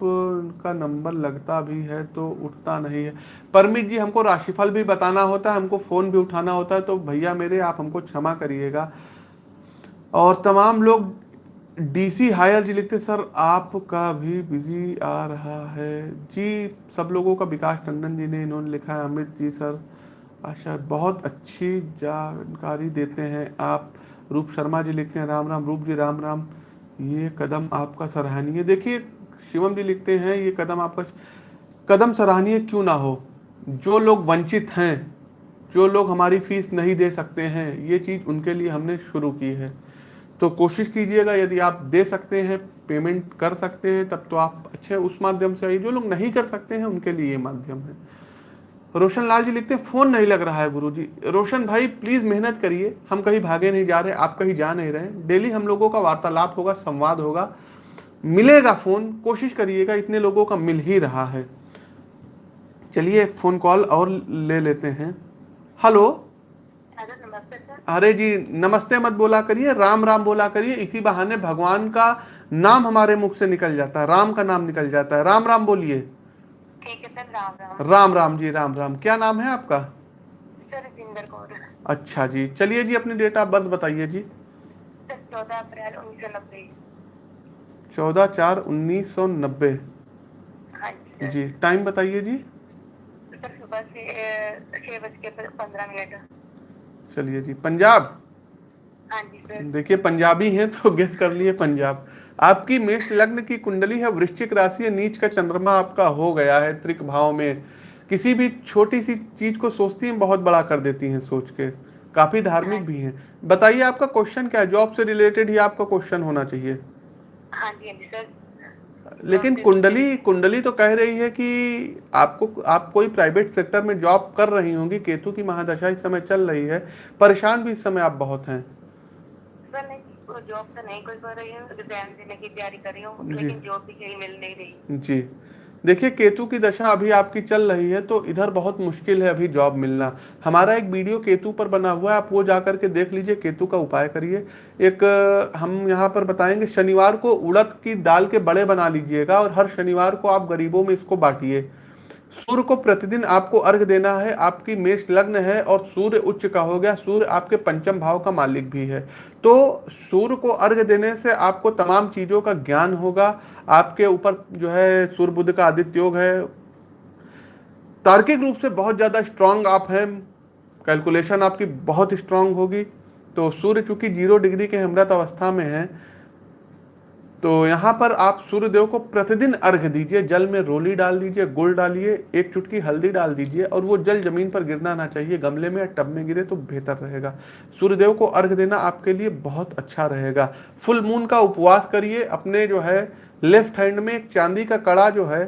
का नंबर लगता भी है तो उठता नहीं है। परमित जी, हमको राशिफल भी बताना होता है, हमको फ़ोन भी उठाना होता है तो भैया मेरे, आप हमको क्षमा करिएगा। और तमाम लोग, डीसी हायर जी लिखते सर, आपका भी बिज़ी आ रहा है। जी, सब लोगों का विकास टंडन जी ने इन्होंने लिखा है, अमित जी, सर, आशा, बहुत अच्छी जानकारी देते हैं आप। रूप शर्मा जी लिखते हैं, राम राम, रूप जी, राम राम। ये कदम आपका सराहनीय देखिए, शिवम जी लिखते हैं, ये कदम आपका कदम सराहनीय क्यों ना हो? जो लोग वंचित हैं, जो लोग हमारी फ़ीस नहीं दे सकते हैं, ये चीज़ उनके लिए हमने शुरू की है। तो कोशिश कीजिएगा, यदि आप दे सकते हैं, पेमेंट कर सकते हैं, तब तो आप अच्छे उस माध्यम से आइए। जो लोग नहीं कर सकते हैं, उनके लिए ये माध्यम है। रोशन लाल जी लिखते हैं फ़ोन नहीं लग रहा है गुरु जी रोशन भाई प्लीज़ मेहनत करिए। हम कहीं भागे नहीं जा रहे आप कहीं जा नहीं रहे डेली हम लोगों का वार्तालाप होगा संवाद होगा। मिलेगा फ़ोन कोशिश करिएगा इतने लोगों का मिल ही रहा है। चलिए एक फ़ोन कॉल और ले लेते हैं। हेलो? अरे जी नमस्ते मत बोला करिए राम राम बोला करिए। इसी बहाने भगवान का नाम हमारे मुख से निकल जाता है राम का नाम निकल जाता है। राम राम बोलिए। ठीक है सर राम राम। राम राम जी राम राम। क्या नाम है आपका? सर कौर। अच्छा जी चलिए जी अपनी डेट ऑफ़ बर्थ बताइए जी। चौदह अप्रैल उन्नीस सौ नब्बे। चौदह चार उन्नीस सौ नब्बे। हाँ जी टाइम बताइए जी। सर सुबह से छः बज के पंद्रह मिनट। चलिए जी पंजाब? हाँ देखिए पंजाबी हैं तो गेस कर लिए पंजाब। आपकी मेष लग्न की कुंडली है वृश्चिक राशि है नीच का चंद्रमा आपका हो गया है त्रिक भाव में। किसी भी छोटी सी चीज़ को सोचती हैं बहुत बड़ा कर देती हैं सोच के। काफ़ी धार्मिक भी हैं। बताइए आपका क्वेश्चन क्या है? जॉब से रिलेटेड ही आपका क्वेश्चन होना चाहिए। हाँ जी हाँ सर लेकिन कुंडली कुंडली तो कह रही है कि आपको आप कोई प्राइवेट सेक्टर में जॉब कर रही होंगी केतु की महादशा इस समय चल रही है परेशान भी इस समय आप बहुत हैं। नहीं जॉब तो नहीं कर रही हूँ एग्ज़ाम देने की तैयारी कर रही हूँ लेकिन जॉब भी कहीं मिल नहीं रही। जी। देखिए केतु की दशा अभी आपकी चल रही है तो इधर बहुत मुश्किल है अभी जॉब मिलना। हमारा एक वीडियो केतु पर बना हुआ है आप वो जा करके देख लीजिए केतु का उपाय करिए। एक हम यहाँ पर बताएँगे शनिवार को उड़द की दाल के बड़े बना लीजिएगा और हर शनिवार को आप गरीबों में इसको बांटिए। सूर्य को प्रतिदिन आपको अर्घ देना है आपकी मेष लग्न है और सूर्य उच्च का हो गया सूर्य आपके पंचम भाव का मालिक भी है। तो सूर्य को अर्घ देने से आपको तमाम चीज़ों का ज्ञान होगा। आपके ऊपर जो है सूर्य बुद्ध का आदित्य योग है। तार्किक रूप से बहुत ज़्यादा स्ट्रांग आप हैं। कैलकुलेशन आपकी बहुत स्ट्रांग होगी। तो सूर्य चूँकि ज़ीरो डिग्री के हमरत अवस्था में है तो यहाँ पर आप सूर्यदेव को प्रतिदिन अर्घ दीजिए, जल में रोली डाल दीजिए, गुड़ डालिए, एक चुटकी हल्दी डाल दीजिए और वो जल ज़मीन पर गिरना ना चाहिए, गमले में या टब में गिरे तो बेहतर रहेगा। सूर्यदेव को अर्घ देना आपके लिए बहुत अच्छा रहेगा। फुल मून का उपवास करिए, अपने जो है लेफ़्ट हैंड में एक चांदी का कड़ा जो है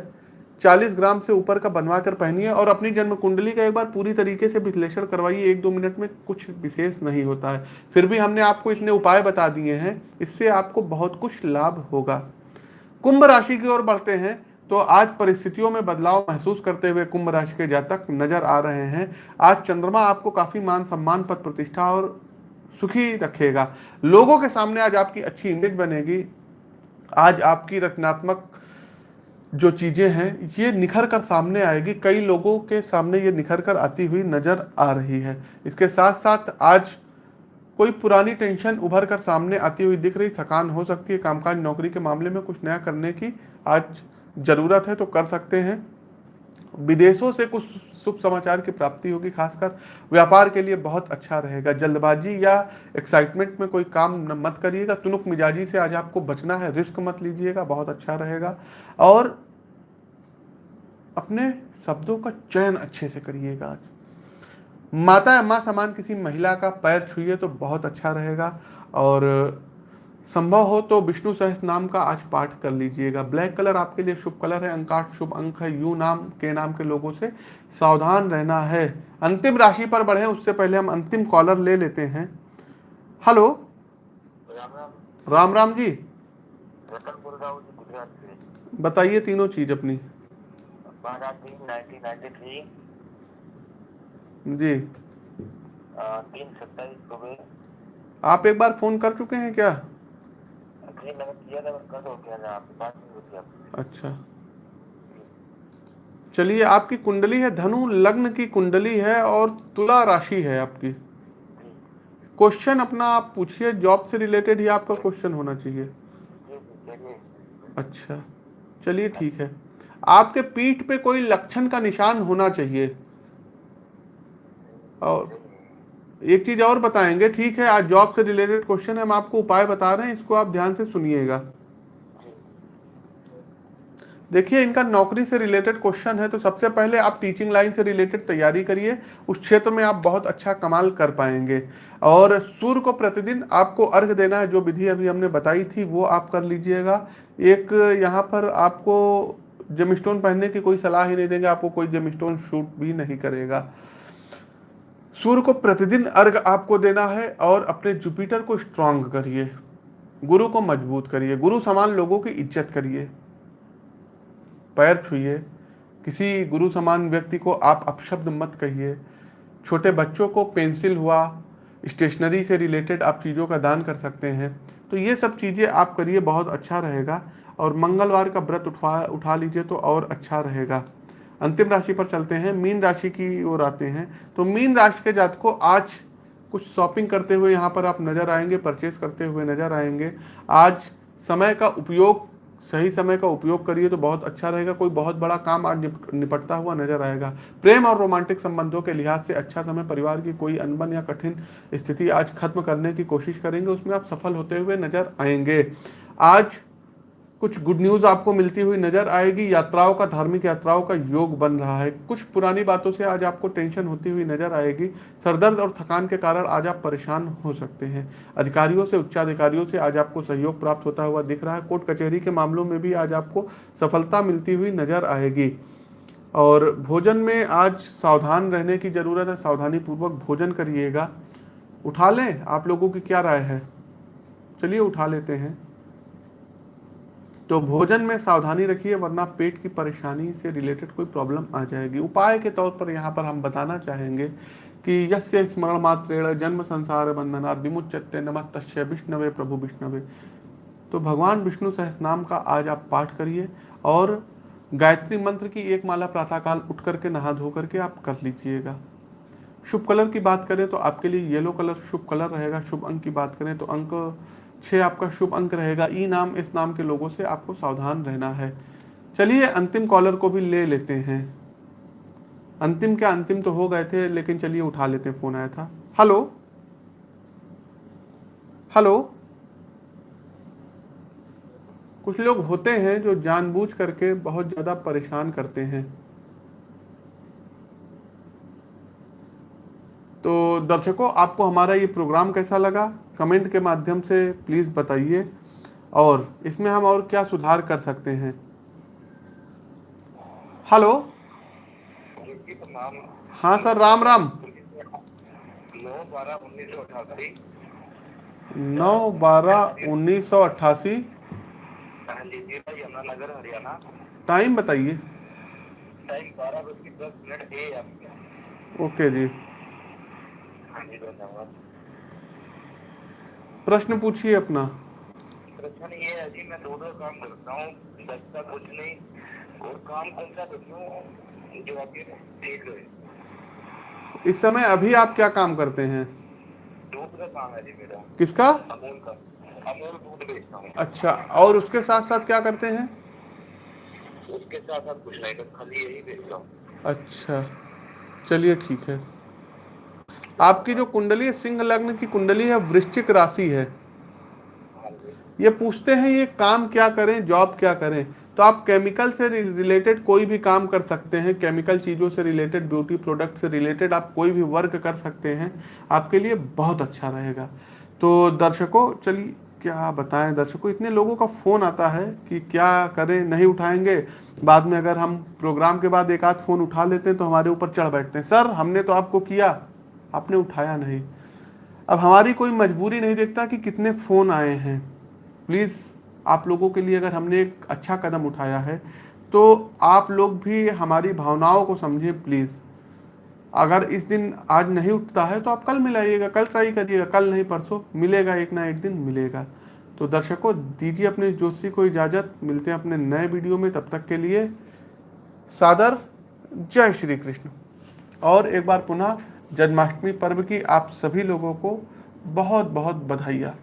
40 ग्राम से ऊपर का बनवा कर पहनिए और अपनी जन्म कुंडली का एक बार पूरी तरीके से विश्लेषण करवाइए। एक दो मिनट में कुछ विशेष नहीं होता है। फिर भी हमने आपको इतने उपाय बता दिए हैं। इससे आपको बहुत कुछ लाभ होगा। कुंभ राशि की ओर बढ़ते हैं तो आज परिस्थितियों में बदलाव महसूस करते हुए कुंभ राशि के जातक नज़र आ रहे हैं। आज चंद्रमा आपको काफ़ी मान सम्मान पद प्रतिष्ठा और सुखी रखेगा। लोगों के सामने आज आपकी अच्छी इमेज बनेगी। आज आपकी रचनात्मक जो चीज़ें हैं, ये निखर कर सामने आएगी। कई लोगों के सामने ये निखर कर आती हुई नज़र आ रही है। इसके साथ साथ आज कोई पुरानी टेंशन उभर कर सामने आती हुई दिख रही, थकान हो सकती है, कामकाज, नौकरी के मामले में कुछ नया करने की आज ज़रूरत है तो कर सकते हैं। विदेशों से कुछ शुभ समाचार की प्राप्ति होगी, खासकर व्यापार के लिए बहुत अच्छा रहेगा। जल्दबाजी या एक्साइटमेंट में कोई काम मत करिएगा। तुनुक मिजाजी से आज आपको बचना है रिस्क मत लीजिएगा, बहुत अच्छा रहेगा। और अपने शब्दों का चयन अच्छे से करिएगा आज। माता या माँ समान किसी महिला का पैर छुइए तो बहुत अच्छा रहेगा और संभव हो तो विष्णु सहस्त्र नाम का आज पाठ कर लीजिएगा। ब्लैक कलर आपके लिए शुभ कलर है अंकाठ शुभ अंक है यू नाम के नाम के लोगों से सावधान रहना है। अंतिम राशि पर बढ़े उससे पहले हम अंतिम कॉलर ले लेते हैं। हेलो? राम राम राम राम। जी बताइए तीनों चीज़ अपनी। बारह तीन नाइनटीन नाइन्टी थ्री जी। तीन सत्ताईस सुबह आप एक बार फ़ोन कर चुके हैं क्या? जी मैंने किया था कल हो गया था आपके पास अच्छा। चलिए आपकी कुंडली है धनु लग्न की कुंडली है और तुला राशि है आपकी। क्वेश्चन अपना आप पूछिए जॉब से रिलेटेड ही आपका क्वेश्चन होना चाहिए। अच्छा। चलिए ठीक है। आपके पीठ पे कोई लक्षण का निशान होना चाहिए। और एक चीज़ और बताएँगे, ठीक है, आज जॉब से रिलेटेड क्वेश्चन हम आपको उपाय बता रहे हैं, इसको आप ध्यान से सुनिएगा। देखिए, इनका नौकरी से रिलेटेड क्वेश्चन है तो सबसे पहले आप टीचिंग लाइन से रिलेटेड तैयारी करिए, उस क्षेत्र में आप बहुत अच्छा कमाल कर पाएँगे। और सूर्य को प्रतिदिन आपको अर्घ देना है, जो विधि अभी हमने बताई थी, वो आप कर लीजिएगा। एक यहाँ पर आपको जेमस्टोन पहनने की कोई सलाह ही नहीं देंगे, आपको कोई जेमस्टोन शूट भी नहीं करेगा। सूर्य को प्रतिदिन अर्घ आपको देना है और अपने जुपिटर को स्ट्रांग करिए। गुरु को मज़बूत करिए। गुरु समान लोगों की इज़्ज़त करिए। पैर छुइए। किसी गुरु समान व्यक्ति को आप अपशब्द मत कहिए। छोटे बच्चों को पेंसिल हुआ स्टेशनरी से रिलेटेड आप चीज़ों का दान कर सकते हैं। तो ये सब चीज़ें आप करिए, बहुत अच्छा रहेगा। और मंगलवार का व्रत उठवा, उठा लीजिए तो और अच्छा रहेगा। अंतिम राशि पर चलते हैं, मीन राशि की ओर आते हैं। तो मीन राशि के जात को आज कुछ शॉपिंग करते हुए यहाँ पर आप नज़र आएँगे परचेस करते हुए नज़र आएँगे। आज समय का उपयोग, सही समय का उपयोग करिए तो बहुत अच्छा रहेगा, कोई बहुत बड़ा काम आज निप- निपटता हुआ नज़र आएगा। प्रेम और रोमांटिक संबंधों के लिहाज से अच्छा समय, परिवार की कोई अनबन या कठिन स्थिति आज खत्म करने की कोशिश करेंगे, उसमें आप सफल होते हुए नज़र आएँगे। आज कुछ गुड न्यूज़ आपको मिलती हुई नज़र आएगी। यात्राओं का, धार्मिक यात्राओं का योग बन रहा है। कुछ पुरानी बातों से आज आपको टेंशन होती हुई नज़र आएगी। सरदर्द और थकान के कारण आज आप परेशान हो सकते हैं। अधिकारियों से, उच्चाधिकारियों से आज आपको सहयोग प्राप्त होता हुआ दिख रहा है। कोर्ट कचहरी के मामलों में भी आज आपको सफलता मिलती हुई नज़र आएगी। और भोजन में आज सावधान रहने की ज़रूरत है। सावधानी पूर्वक भोजन करिएगा। उठा लें। आप लोगों की क्या राय है? चलिए उठा लेते हैं। तो भोजन में सावधानी रखिए, वरना पेट की परेशानी से रिलेटेड कोई प्रॉब्लम आ जाएगी। उपाय के तौर पर यहाँ पर हम बताना चाहेंगे कि यस्य स्मरण मात्रेण जन्म संसार बंधना विमुच्यते नमः तस्य विष्णवे प्रभु विष्णवे। तो भगवान विष्णु सहस नाम का आज आप पाठ करिए और गायत्री मंत्र की एक माला प्रातःकाल उठ करके, नहा धो करके आप कर लीजिएगा। शुभ कलर की बात करें तो आपके लिए येलो कलर शुभ कलर रहेगा। शुभ अंक की बात करें तो अंक छः आपका शुभ अंक रहेगा। ई नाम इस नाम के लोगों से आपको सावधान रहना है। चलिए अंतिम कॉलर को भी ले लेते हैं। अंतिम क्या अंतिम तो हो गए थे, लेकिन चलिए उठा लेते हैं, फ़ोन आया था। हेलो? हेलो? कुछ लोग होते हैं जो जानबूझ करके बहुत ज़्यादा परेशान करते हैं। तो दर्शकों आपको हमारा ये प्रोग्राम कैसा लगा? कमेंट के माध्यम से प्लीज़ बताइए। और इसमें हम और क्या सुधार कर सकते हैं? हेलो? हाँ सर राम राम। नौ बारह उन्नीस सौ अठासी नौ बारह उन्नीस सौ अट्ठासी। यमुनानगर हरियाणा टाइम बताइए। टाइम बारह बज के दस मिनट ओके जी। प्रश्न पूछिए अपना। प्रश्न ये है जी मैं दो दो काम करता हूँ बचता कुछ नहीं। और काम कौन सा करूँ जो आपके देख रहे इस समय अभी आप क्या काम करते हैं? दूध का काम है जी मेरा। किसका? अमूल का। अमूल दूध बेचता हूँ। अच्छा और उसके साथ साथ क्या करते हैं? उसके साथ साथ कुछ नहीं खाली यही बेचता हूँ। अच्छा चलिए ठीक है। आपकी जो कुंडली है, सिंह लग्न की कुंडली है, वृश्चिक राशि है। ये पूछते हैं, ये काम क्या करें, जॉब क्या करें? तो आप केमिकल से रिलेटेड कोई भी काम कर सकते हैं, केमिकल चीज़ों से रिलेटेड, ब्यूटी प्रोडक्ट से रिलेटेड आप कोई भी वर्क कर सकते हैं, आपके लिए बहुत अच्छा रहेगा। तो दर्शकों, चलिए, क्या बताएँ? दर्शकों, इतने लोगों का फ़ोन आता है कि क्या करें, नहीं उठाएँगे। बाद में अगर हम प्रोग्राम के बाद एक आध फ़ोन उठा लेते हैं तो हमारे ऊपर चढ़ बैठते हैं। सर, हमने तो आपको किया। आपने उठाया नहीं। अब हमारी कोई मजबूरी नहीं देखता कि कितने फ़ोन आए हैं। प्लीज़, आप लोगों के लिए अगर हमने एक अच्छा कदम उठाया है तो आप लोग भी हमारी भावनाओं को समझें प्लीज़। अगर इस दिन आज नहीं उठता है तो आप कल मिलाइएगा, कल ट्राई करिएगा, कल नहीं, परसों मिलेगा, एक ना एक दिन मिलेगा। तो दर्शकों, दीजिए अपने जोशी को इजाज़त, मिलते हैं अपने नए वीडियो में, तब तक के लिए सादर, जय श्री कृष्ण। और एक बार पुनः जन्माष्टमी पर्व की आप सभी लोगों को बहुत बहुत बधाइयाँ।